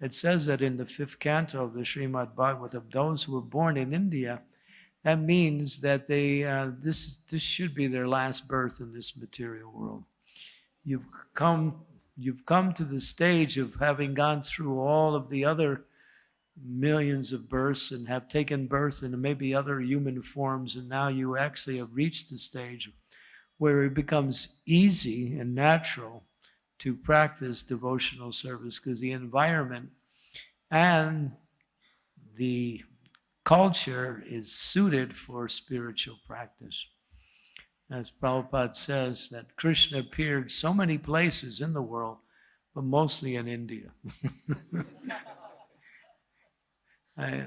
It says that in the fifth canto of the Srimad Bhagavatam, those who were born in India that means that they uh, this this should be their last birth in this material world. You've come you've come to the stage of having gone through all of the other millions of births and have taken birth in maybe other human forms, and now you actually have reached the stage where it becomes easy and natural to practice devotional service because the environment and the culture is suited for spiritual practice. As Prabhupada says, that Krishna appeared so many places in the world, but mostly in India. I, uh,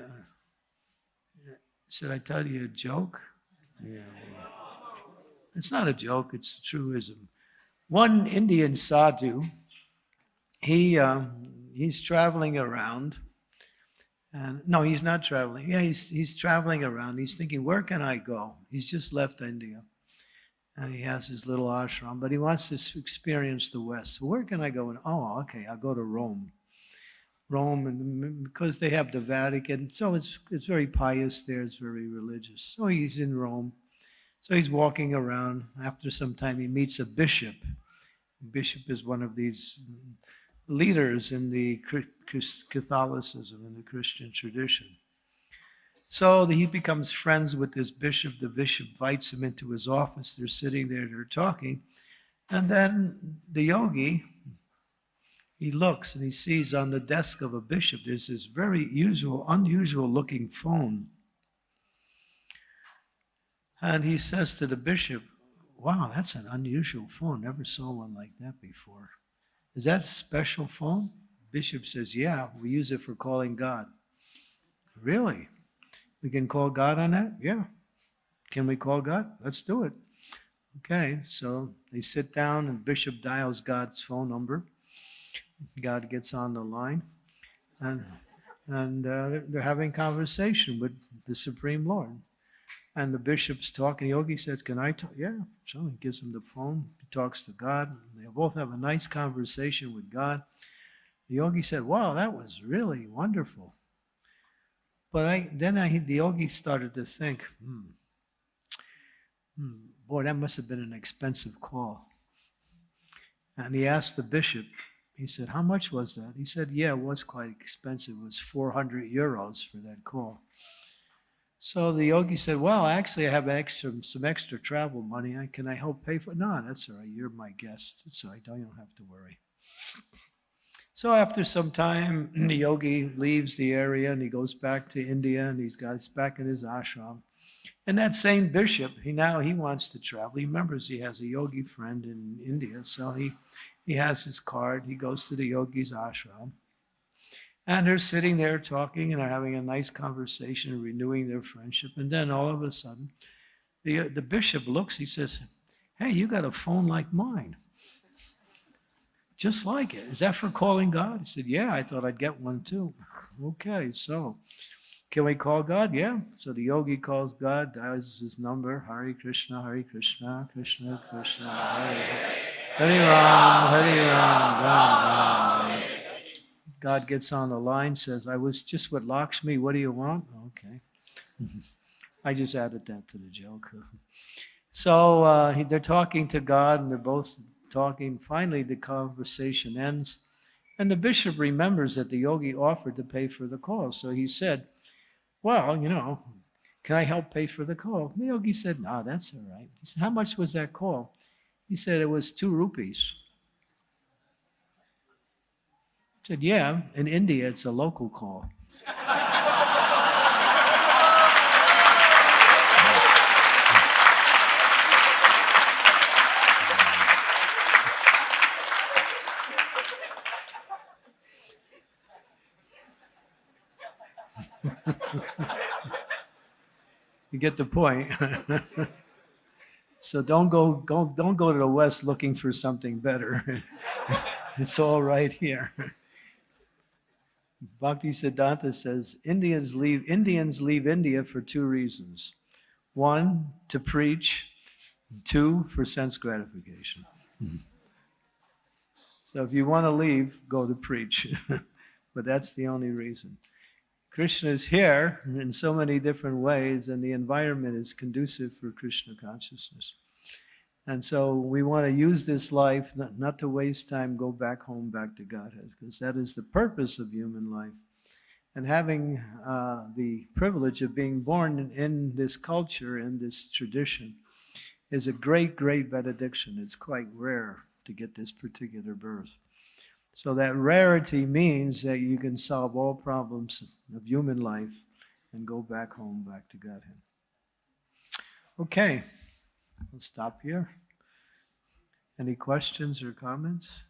should I tell you a joke? Yeah. It's not a joke, it's a truism. One Indian sadhu, he, um, he's traveling around and no, he's not traveling. Yeah, he's, he's traveling around. He's thinking, where can I go? He's just left India. And he has his little ashram, but he wants to experience the West. So where can I go? And oh, okay, I'll go to Rome. Rome, and because they have the Vatican, so it's it's very pious there. It's very religious. So he's in Rome. So he's walking around. After some time, he meets a bishop. Bishop is one of these leaders in the Catholicism, in the Christian tradition. So he becomes friends with this bishop. The bishop invites him into his office. They're sitting there, they're talking. And then the yogi, he looks and he sees on the desk of a bishop there's this very usual, unusual looking phone. And he says to the bishop, Wow, that's an unusual phone. Never saw one like that before. Is that a special phone? Bishop says, Yeah, we use it for calling God. Really? We can call God on that? Yeah. Can we call God? Let's do it. Okay, so they sit down and Bishop dials God's phone number. God gets on the line, and and uh, they're, having conversation with the Supreme Lord. And the bishop's talking. The yogi says, "Can I talk?" Yeah. So he gives him the phone. He talks to God. They both have a nice conversation with God. The yogi said, "Wow, that was really wonderful." But I then I the yogi started to think, hmm, hmm, boy, that must have been an expensive call. And he asked the bishop, he said, How much was that? He said, Yeah, it was quite expensive. It was 400 euros for that call. So the yogi said, Well, actually, I have extra, some extra travel money. Can I help pay for it? No, that's all right. You're my guest. so you don't have to worry. So after some time, the yogi leaves the area and he goes back to India and he's got he's back in his ashram. And that same bishop, he now he wants to travel. He remembers he has a yogi friend in India, so he he has his card. He goes to the yogi's ashram. And they're sitting there talking and they're having a nice conversation, renewing their friendship. And then all of a sudden, the, the bishop looks, he says, Hey, you got a phone like mine. Just like it. Is that for calling God? He said, Yeah, I thought I'd get one too. Okay, so can we call God? Yeah. So the yogi calls God, dials his number, Hare Krishna, Hare Krishna, Krishna, Krishna, Hari Hare. Hari Ram, Hari Ram, Ram, Ram. God gets on the line, says, I was just with Lakshmi. What do you want? Okay. I just added that to the joke. So uh, they're talking to God and they're both talking. Finally, the conversation ends. And the bishop remembers that the yogi offered to pay for the call. So he said, Well, you know, can I help pay for the call? The yogi said, No, that's all right. He said, How much was that call? He said, It was two rupees. I said, Yeah, in India, it's a local call. You get the point. so don't go, go, don't go to the West looking for something better. it's all right here. Bhakti Siddhanta says Indians leave, Indians leave India for two reasons. One, to preach. Two, for sense gratification. so if you want to leave, go to preach. but that's the only reason. Krishna is here in so many different ways, and the environment is conducive for Krishna consciousness. And so we want to use this life not, not to waste time, go back home, back to Godhead, because that is the purpose of human life. And having uh, the privilege of being born in, in this culture, in this tradition, is a great, great benediction. It's quite rare to get this particular birth. So that rarity means that you can solve all problems of human life and go back home, back to Godhead. Okay, we'll stop here. Any questions or comments?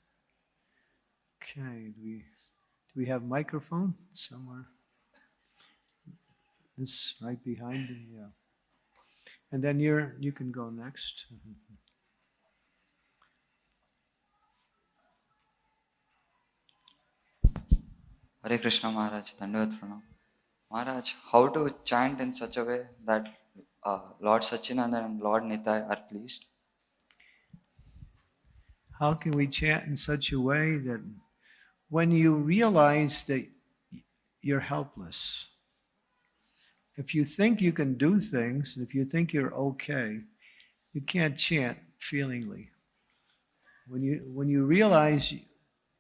Okay, do we do we have microphone somewhere? This right behind the yeah. And then you're you can go next. Hare Krishna Maharaj, Dandavat Pranam. Maharaj, how to chant in such a way that uh, Lord Sachinanda and Lord Nitai are pleased? How can we chant in such a way that when you realize that you're helpless, if you think you can do things, if you think you're okay, you can't chant feelingly. When you when you realize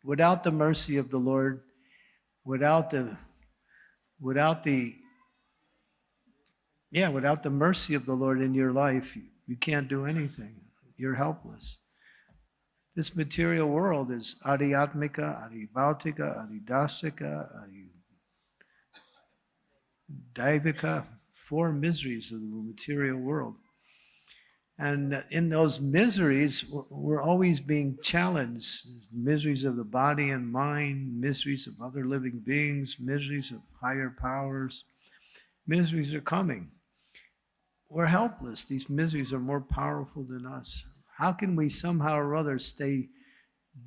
without the mercy of the Lord, without the without the yeah, without the mercy of the Lord in your life, you, can't do anything. You're helpless This material world is adhyatmika, adhibhautika, adhidasika, adhidaivika, four miseries of the material world. And in those miseries, we're- always being challenged. Miseries of the body and mind, miseries of other living beings, miseries of higher powers. Miseries are coming. We're helpless. These miseries are more powerful than us. How can we somehow or other stay,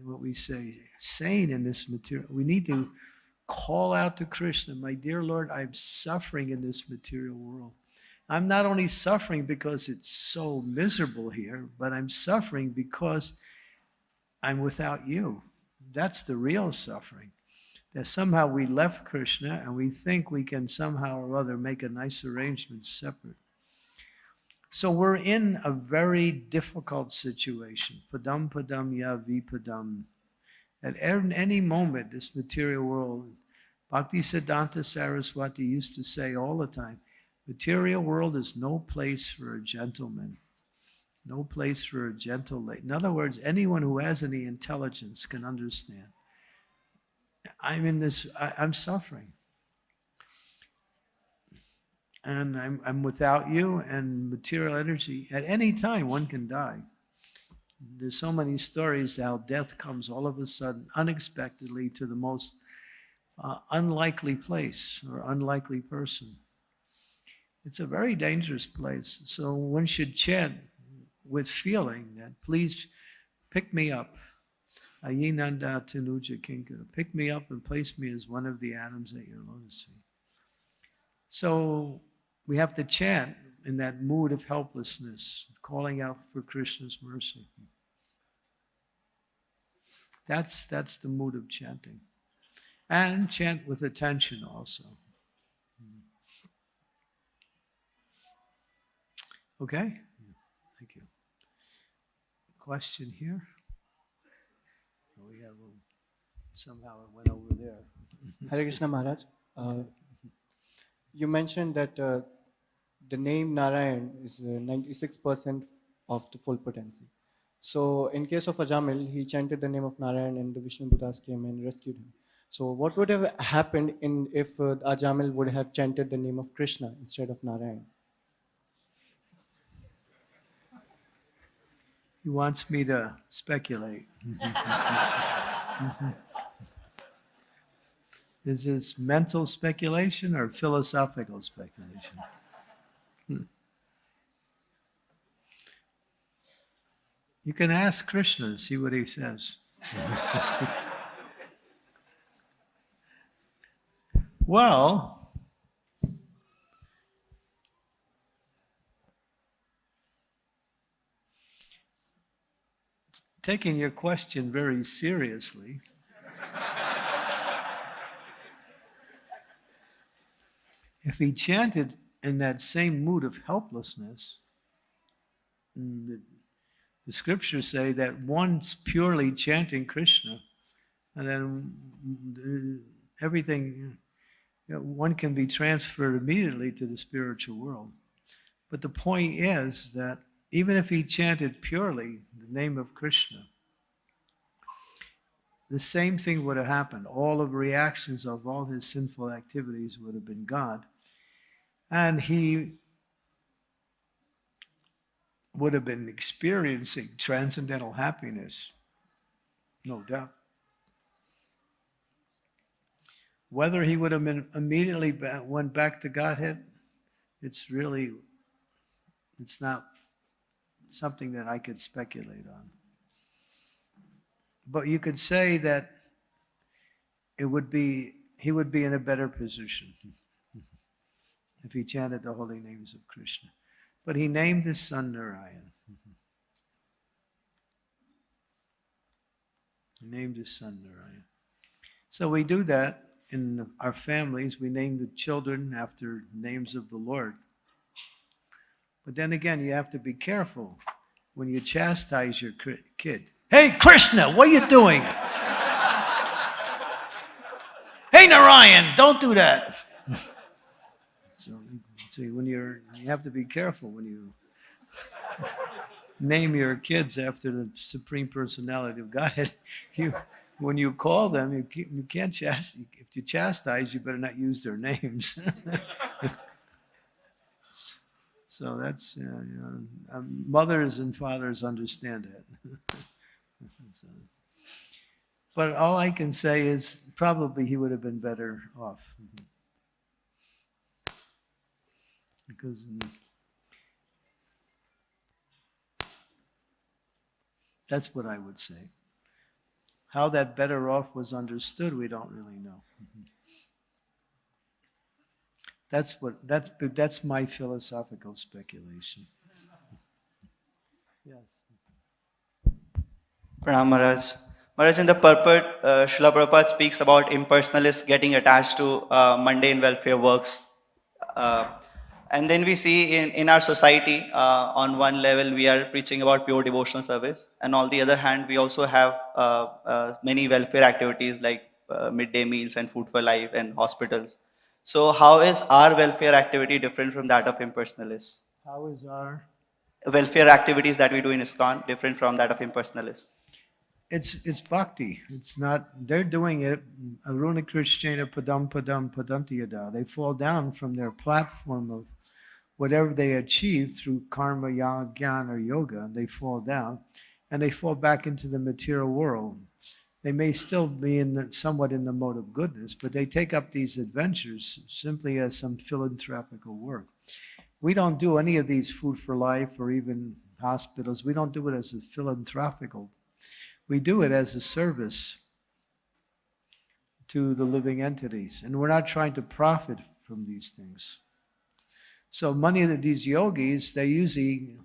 what we say, sane in this material? We need to call out to Krishna, my dear Lord, I'm suffering in this material world. I'm not only suffering because it's so miserable here, but I'm suffering because I'm without you. That's the real suffering. That somehow we left Krishna and we think we can somehow or other make a nice arrangement separate. So we're in a very difficult situation. Padam padam ya vipadam. At any moment, this material world, Bhakti Siddhanta Saraswati used to say all the time, material world is no place for a gentleman. No place for a gentle lady. In other words, anyone who has any intelligence can understand. I'm in this, I, I'm suffering. And I'm, I'm without you and material energy. At any time, one can die. There's so many stories how death comes all of a sudden, unexpectedly, to the most uh, unlikely place or unlikely person. It's a very dangerous place. So one should chant with feeling that please pick me up. Ayinanda Tanuja Kinkara. Pick me up and place me as one of the atoms at your lotus feet. So we have to chant in that mood of helplessness, calling out for Krishna's mercy. That's, that's the mood of chanting. And chant with attention also. Okay? Thank you. Question here? Oh, We have, a- somehow it went over there. Hare Krishna Maharaj, uh, you mentioned that uh, the name Narayan is uh, 96% of the full potency. So, in case of Ajamil, he chanted the name of Narayan and the Vishnudutas came and rescued him. So, what would have happened in if uh, Ajamil would have chanted the name of Krishna instead of Narayan? He wants me to speculate. Is this mental speculation or philosophical speculation? Hmm. You can ask Krishna and see what he says. well, taking your question very seriously, if he chanted in that same mood of helplessness, mm, the, the scriptures say that one's purely chanting Krishna, and then mm, everything, you know, one can be transferred immediately to the spiritual world. But the point is that even if he chanted purely the name of Krishna, the same thing would have happened. All of the reactions of all his sinful activities would have been gone. And he would have been experiencing transcendental happiness, no doubt. Whether he would have been immediately went back to Godhead, it's really, it's not something that I could speculate on. But you could say that it would be, he would be in a better position if he chanted the holy names of Krishna. But he named his son Narayan. He named his son Narayan. So we do that in our families. We name the children after names of the Lord. But then again, you have to be careful when you chastise your kid. Hey, Krishna, what are you doing? hey, Narayan, don't do that. So, see, when you're, you have to be careful when you. name your kids after the supreme personality of Godhead. You, when you call them, you can't, you can't chast. If you chastise, you better not use their names. So that's uh, you know, um, mothers and fathers understand it. So- but all I can say is probably he would have been better off. Because mm, that's what I would say. How that better off was understood, we don't really know. That's what that's that's my philosophical speculation. Yes. Pranam Maharaj. Maharaj, in the purport, uh, Srila Prabhupada speaks about impersonalists getting attached to uh, mundane welfare works. Uh, and then we see in, in our society, uh, on one level, we are preaching about pure devotional service. And on the other hand, we also have uh, uh, many welfare activities like uh, midday meals and food for life and hospitals. So how is our welfare activity different from that of impersonalists? How is our Welfare activities that we do in ISKCON different from that of impersonalists? it's it's bhakti. It's not they're doing it aruna krishnena padam padam padantiyada. They fall down from their platform of whatever they achieve through karma, yajna, or yoga, and they fall down and they fall back into the material world. They may still be in the, somewhat in the mode of goodness, but they take up these adventures simply as some philanthropical work. We don't do any of these food for life or even hospitals. We don't do it as a philanthropical we do it as a service to the living entities, and we're not trying to profit from these things. So many of these yogis, they usually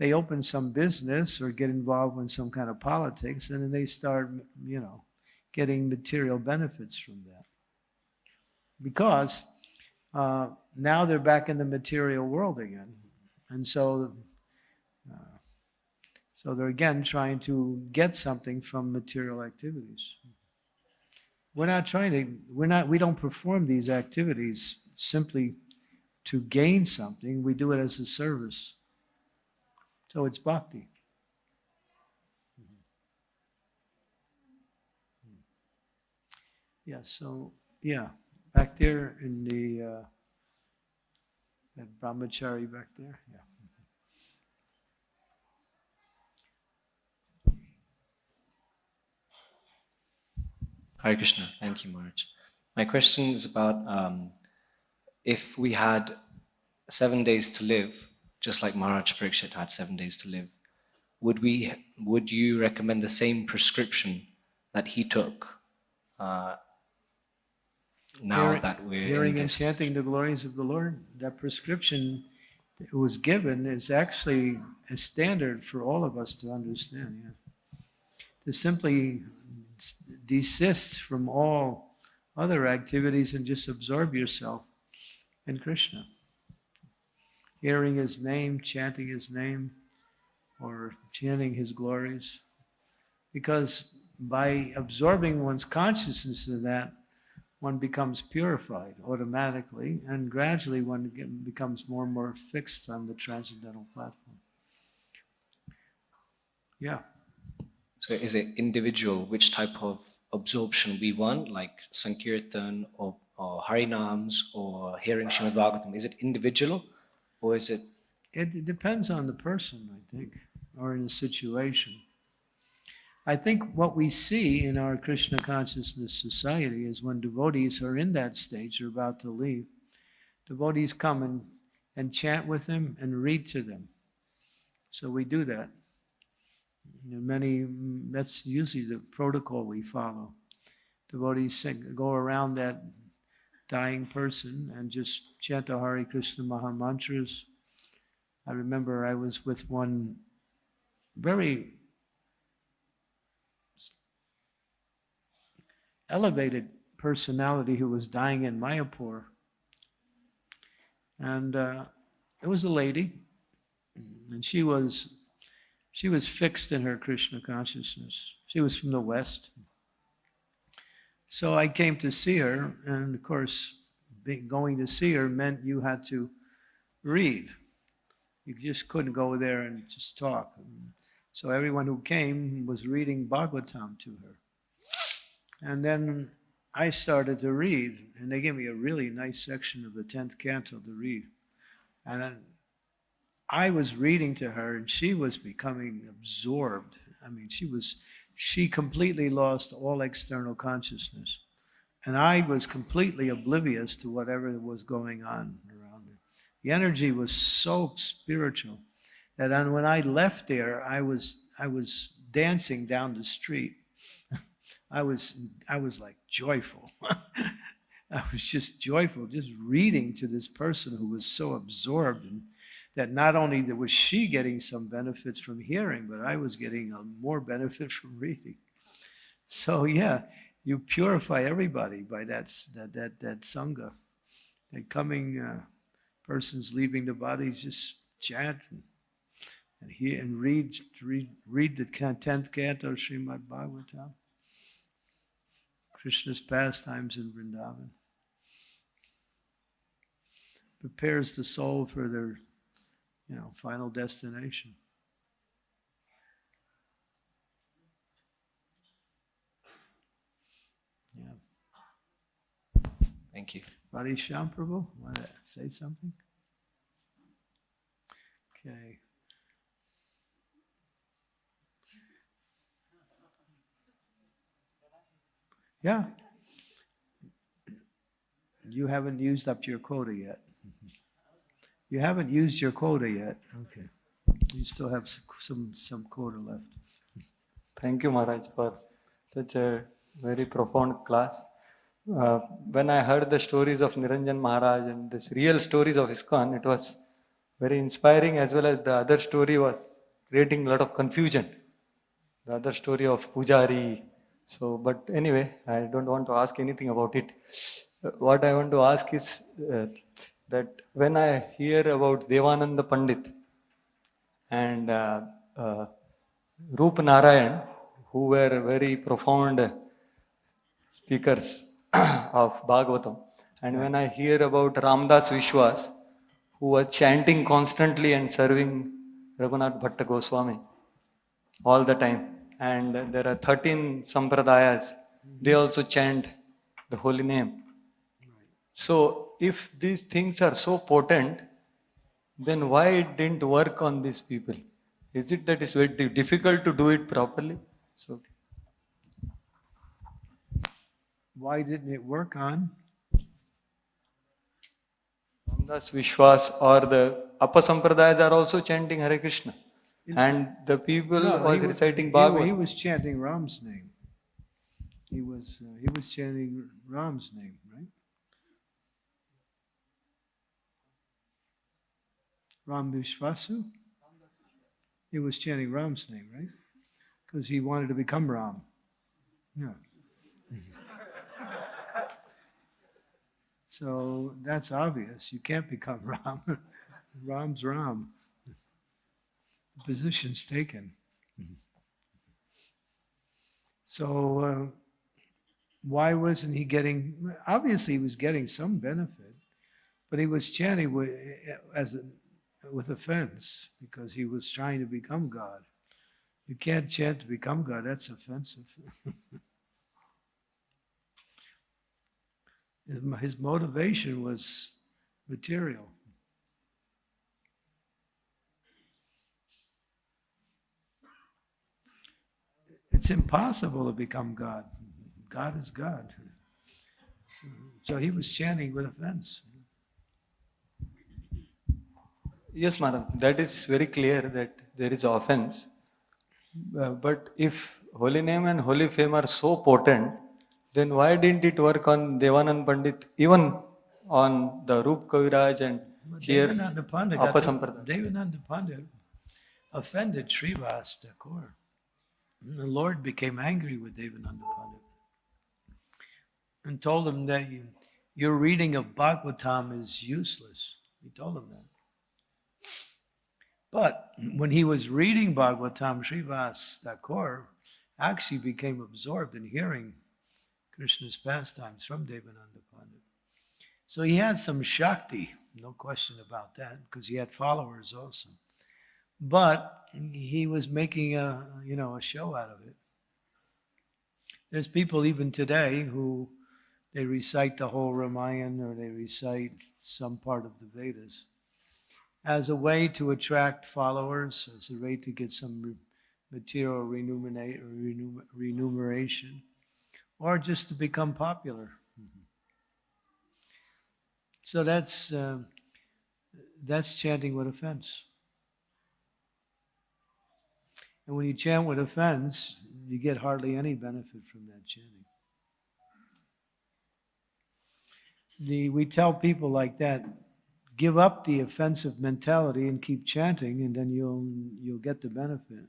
they open some business or get involved in some kind of politics, and then they start, you know, getting material benefits from that. Because uh, now they're back in the material world again, and so uh, so they're again trying to get something from material activities. We're not trying to, we're not, we don't perform these activities simply to gain something. We do it as a service. So it's bhakti. Yeah, so, yeah, back there in the, uh, that brahmachari back there, yeah. Hare Krishna. Thank you, Maharaj. My question is about um, if we had seven days to live, just like Maharaj Parikshit had seven days to live, would we? Would you recommend the same prescription that he took? Uh, now Hearing- that we're Hearing and chanting the glories of the Lord, that prescription that was given is actually a standard for all of us to understand. Yeah. To simply desist from all other activities and just absorb yourself in Krishna. Hearing his name, chanting his name, or chanting his glories. Because by absorbing one's consciousness in that, one becomes purified automatically, and gradually one becomes more and more fixed on the transcendental platform. Yeah, So is it individual which type of absorption we want, like Sankirtan or, or Harinams or hearing Srimad Bhagavatam? Is it individual or is it it, depends on the person, I think, or in the situation. I think what we see in our Krishna consciousness society is when devotees are in that stage, are about to leave, devotees come and, and chant with them and read to them. So we do that. And many, that's usually the protocol we follow. Devotees sing, go around that dying person and just chant the Hare Krishna Maha mantras. I remember I was with one very elevated personality who was dying in Mayapur. And uh, it was a lady, and she was she was fixed in her Krishna consciousness. She was from the West. So I came to see her, and of course, going to see her meant you had to read. You just couldn't go there and just talk. So everyone who came was reading Bhagavatam to her. And then I started to read, and they gave me a really nice section of the 10th canto to read. And I was reading to her, and she was becoming absorbed. I mean, she was, she completely lost all external consciousness. And I was completely oblivious to whatever was going on around her. The energy was so spiritual that when I left there, I was, I was dancing down the street. I was, I was like joyful. I was just joyful, just reading to this person who was so absorbed and that not only was she getting some benefits from hearing, but I was getting a more benefit from reading. So yeah, you purify everybody by that that that that sangha. That coming uh, persons leaving the bodies just chant and, and hear and read read read the tenth canto of Srimad Bhagavatam. Krishna's pastimes in Vrindavan. Prepares the soul for their, you know, final destination. Yeah. Thank you. Shyam Prabhu, want to say something? Okay. Yeah. You haven't used up your quota yet. You haven't used your quota yet. Okay. You still have s- some, some quota left. Thank you, Maharaj, for such a very profound class. Uh, when I heard the stories of Niranjan Maharaj and this real stories of ISKCON, it was very inspiring as well as the other story was creating a lot of confusion. The other story of Pujari. So, but anyway, I don't want to ask anything about it. Uh, What I want to ask is uh, that when I hear about Devananda Pandit and uh, uh, Narayan, who were very profound speakers of Bhagavatam. And when I hear about Ramdas Vishwas, who was chanting constantly and serving Raghunath Bhatta Goswami all the time. And there are 13 sampradayas, they also chant the holy name. So if these things are so potent, then why it didn't work on these people? Is it that it's very difficult to do it properly? So Why didn't it work on? Ramdas Vishwas or the Upper Sampradayas are also chanting Hare Krishna. And the people No, was he reciting he- He was chanting Ram's name. He was, uh, he was chanting Ram's name, right? Ram Vishvasu? He was chanting Ram's name, right? Because he wanted to become Ram. Yeah. So that's obvious. You can't become Ram. Ram's Ram. The position's taken. So uh, why wasn't he getting? Obviously, he was getting some benefit, but he was chanting as a, with offense because he was trying to become God. You can't chant to become God. That's offensive. His motivation was material. It's impossible to become God. God is God. So, so he was chanting with offense. Yes, madam, that is very clear that there is offense. Uh, but if holy name and holy fame are so potent, then why didn't it work on Devanand Pandit, even on the Rup Kaviraj and But here Devananda Pandit, Upper got the- Sampradaya? Devananda Pandit offended Srivas Thakur. And the Lord became angry with Devananda Pandit and told him that you, your reading of Bhagavatam is useless. He told him that. But when he was reading Bhagavatam, Srivas Thakur actually became absorbed in hearing Krishna's pastimes from Devananda Pandit. So he had some Shakti, no question about that, because he had followers also. But he was making a, you know, a show out of it. There's people even today who they recite the whole Ramayana or they recite some part of the Vedas as a way to attract followers, as a way to get some material remuneration, or just to become popular. So that's uh, that's chanting with offense. And when you chant with offense, you get hardly any benefit from that chanting. The, we tell people like that, give up the offensive mentality and keep chanting, and then you'll you'll get the benefit.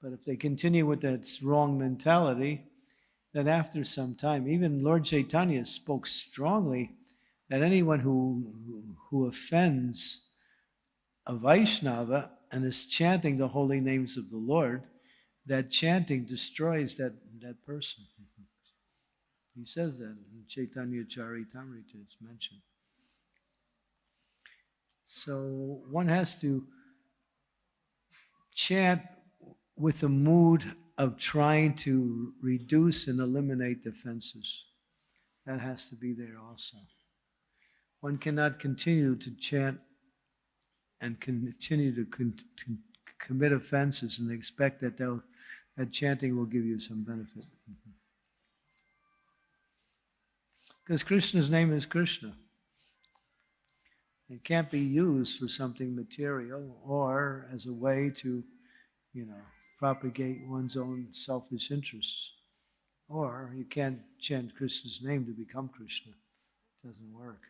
But if they continue with that wrong mentality, then after some time, even Lord Chaitanya spoke strongly that anyone who who offends a Vaishnava and is chanting the holy names of the Lord, that chanting destroys that, that person. He says that in Chaitanya Charitamrita, it's mentioned. So one has to chant with a mood of trying to reduce and eliminate defenses. That has to be there also. One cannot continue to chant and continue to con- con- commit offenses and expect that that chanting will give you some benefit. Because Krishna's name is Krishna. It can't be used for something material or as a way to, you know, propagate one's own selfish interests. Or you can't chant Krishna's name to become Krishna. It doesn't work.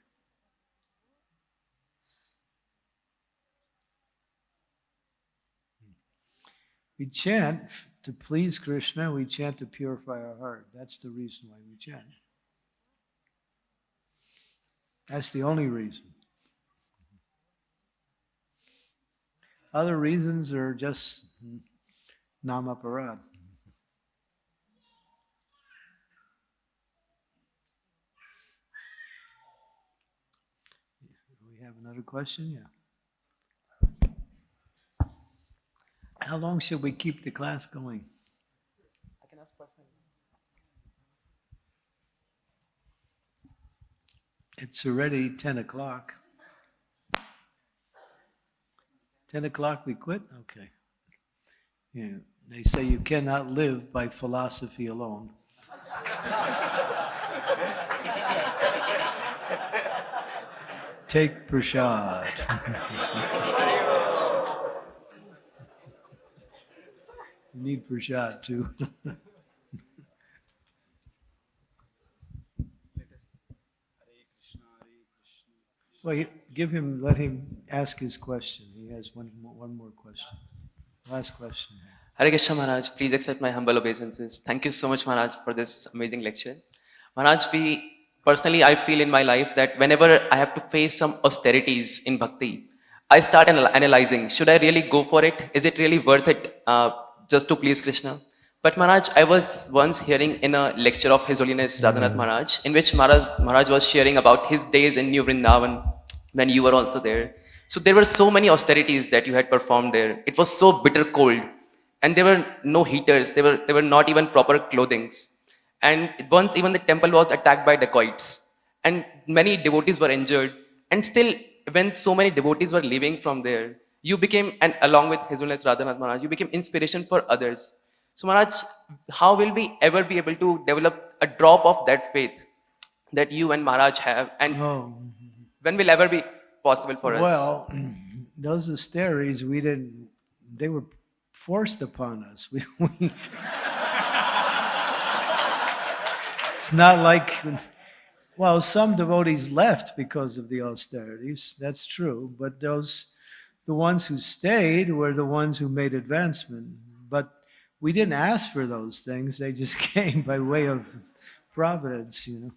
We chant to please Krishna, we chant to purify our heart. That's the reason why we chant. That's the only reason. Other reasons are just nama parad. We have another question? Yeah. How long should we keep the class going? I can ask question. It's already 10 o'clock. 10 o'clock we quit? Okay. Yeah, they say you cannot live by philosophy alone. Take prashad. you need prashad too. Well, give him, let him ask his question. He has one, more- one more question. Last question. Hare Krishna Maharaj, please accept my humble obeisances. Thank you so much Maharaj for this amazing lecture. Maharaj, we personally I feel in my life that whenever I have to face some austerities in bhakti, I start anal- analyzing, should I really go for it? Is it really worth it uh, just to please Krishna? But Maharaj, I was once hearing in a lecture of His Holiness mm-hmm. Radhanath Maharaj, in which Maharaj, Maharaj was sharing about his days in New Vrindavan when you were also there. So there were so many austerities that you had performed there. It was so bitter cold, and there were no heaters. There were there were not even proper clothings, and once even the temple was attacked by dacoits, and many devotees were injured. And still, when so many devotees were leaving from there, you became, and along with His Holiness Radhanath Maharaj, you became inspiration for others. So Maharaj, how will we ever be able to develop a drop of that faith that you and Maharaj have, and Oh, when will ever be possible for us? well, those austerities, we didn't, they were forced upon us. We, we, it's not like, well, some devotees left because of the austerities. That's true. But those, the ones who stayed were the ones who made advancement. We didn't ask for those things. They just came by way of providence, you know.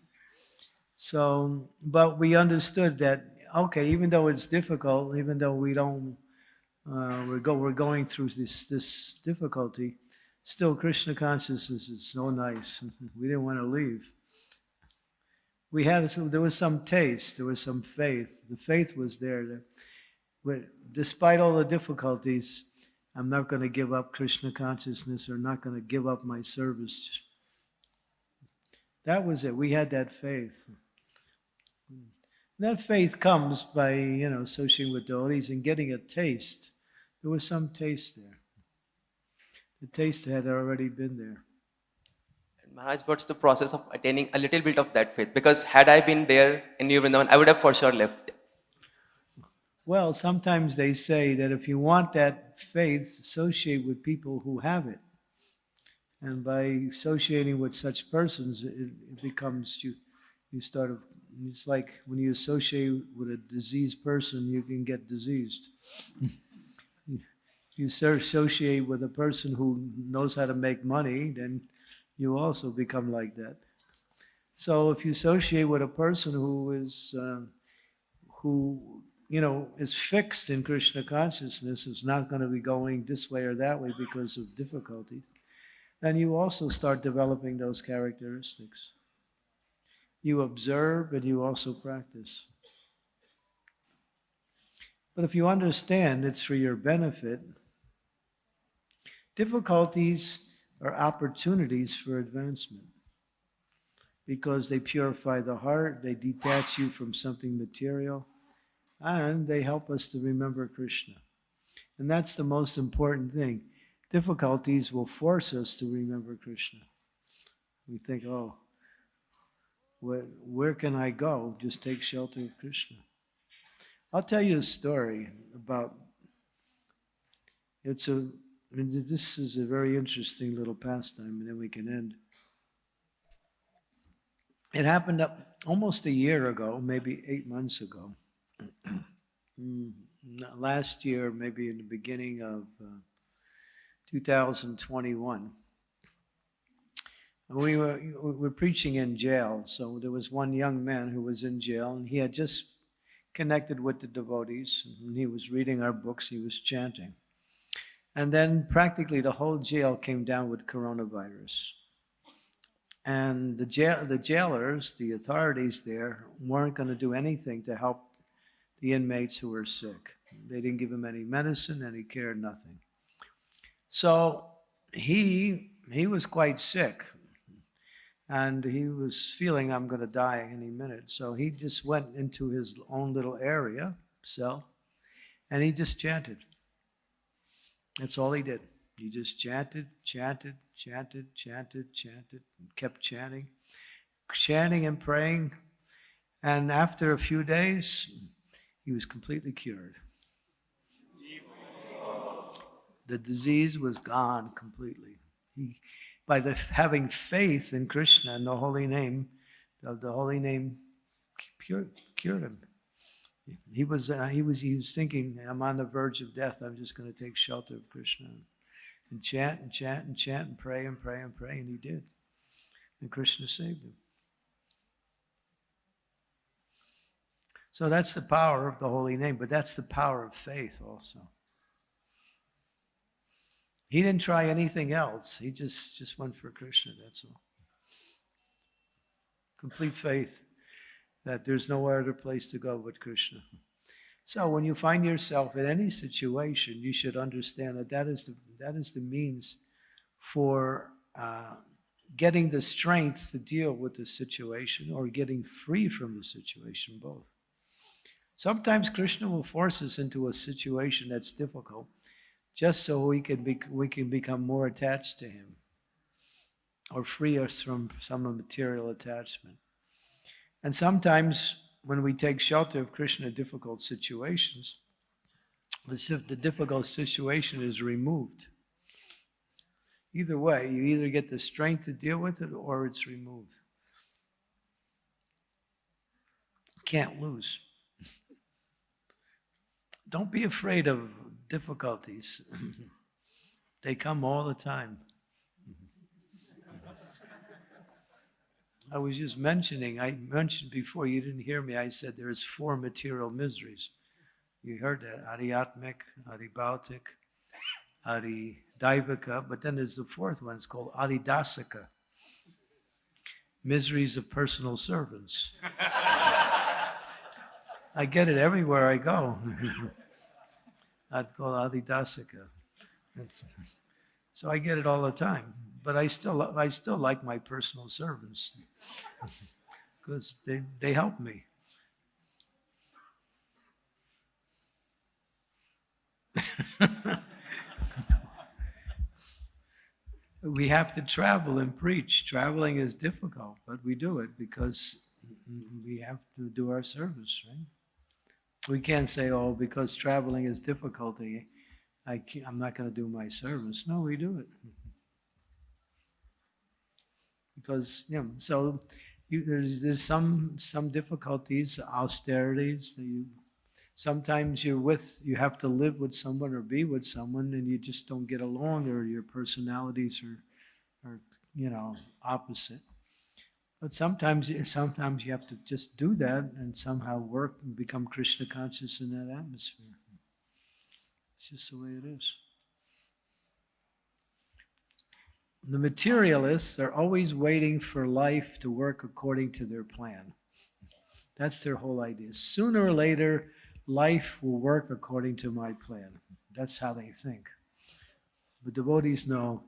So, but we understood that, okay, even though it's difficult, even though we don't, uh, we're, go, we're going through this, this difficulty, still Krishna consciousness is so nice. We didn't want to leave. we had there was some taste, there was some faith. The faith was there. That, despite all the difficulties, I'm not going to give up Krishna consciousness or not going to give up my service. That was it. We had that faith. That faith comes by, you know, associating with devotees and getting a taste. There was some taste there. The taste had already been there. Maharaj, what's the process of attaining a little bit of that faith? Because had I been there in New Vrindavan, I would have for sure left. Well, sometimes they say that if you want that faith, associate with people who have it. And by associating with such persons, it, it becomes you. You start. of- It's like when you associate with a diseased person, you can get diseased. you associate with a person who knows how to make money, then you also become like that. So if you associate with a person who is uh, who you know is fixed in Krishna consciousness, is not going to be going this way or that way because of difficulties, then you also start developing those characteristics. You observe and you also practice. But if you understand it's for your benefit, difficulties are opportunities for advancement because they purify the heart, they detach you from something material, and they help us to remember Krishna. And that's the most important thing. Difficulties will force us to remember Krishna. We think, oh, where, where can I go? Just take shelter of Krishna. I'll tell you a story about. It's a. This is a very interesting little pastime, and then we can end. It happened up almost a year ago, maybe eight months ago. Mm, Last year, maybe in the beginning of uh, 2021. We were, we were preaching in jail, so there was one young man who was in jail, and he had just connected with the devotees, and he was reading our books, he was chanting. And then practically the whole jail came down with coronavirus. And the jail, the jailers, the authorities there, weren't going to do anything to help the inmates who were sick. They didn't give him any medicine, any care, nothing. So he he was quite sick, and he was feeling I'm going to die any minute. So he just went into his own little area cell, and he just chanted. That's all he did. He just chanted, chanted, chanted, chanted, chanted, and kept chanting, chanting and praying. And after a few days, he was completely cured. The disease was gone completely. He, by the, having faith in Krishna and the holy name, the, the holy name cured, cured him. He was, uh, he was, he was thinking, I'm on the verge of death. I'm just going to take shelter of Krishna and chant and chant and chant and pray and pray and pray, and he did. And Krishna saved him. So that's the power of the holy name, but that's the power of faith also. He didn't try anything else. He just, just went for Krishna, that's all. Complete faith that there's no other place to go but Krishna. So when you find yourself in any situation, you should understand that that is the, that is the means for uh, getting the strength to deal with the situation or getting free from the situation, both. Sometimes Krishna will force us into a situation that's difficult just so we can, be, we can become more attached to Him or free us from some material attachment. And sometimes when we take shelter of Krishna in difficult situations, the, difficult situation is removed. Either way, you either get the strength to deal with it or it's removed. Can't lose. Don't be afraid of difficulties. they come all the time. I was just mentioning, I mentioned before, you didn't hear me, I said there's four material miseries. You heard that, Adhyatmic, Adhibautic, Adidaivika, but then there's the fourth one, it's called Adidasika. miseries of personal servants. I get it everywhere I go. I'd call Adidasika. It's- So I get it all the time, but I still, I still like my personal servants because they, they help me. we have to travel and preach. Traveling is difficult, but we do it because we have to do our service, right? We can't say, oh, because traveling is difficulty, I I'm not going to do my service. No, we do it. Because, you know, so you, there's, there's some, some difficulties, austerities that you, sometimes you're with, you have to live with someone or be with someone and you just don't get along or your personalities are, are, you know, opposite. But sometimes, sometimes you have to just do that and somehow work and become Krishna conscious in that atmosphere. It's just the way it is. The materialists are always waiting for life to work according to their plan. That's their whole idea. Sooner or later, life will work according to my plan. That's how they think. But devotees know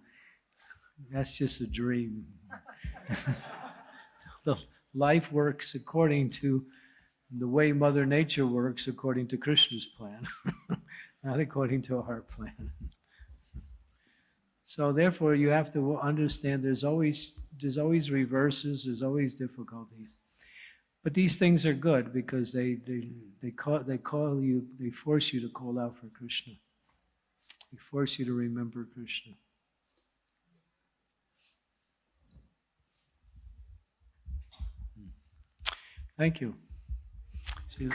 that's just a dream. the life works according to the way Mother Nature works according to Krishna's plan, not according to our plan. So therefore, you have to understand there's always there's always reverses, there's always difficulties. But these things are good because they they they call they call you they force you to call out for Krishna. They force you to remember Krishna. Thank you. See you.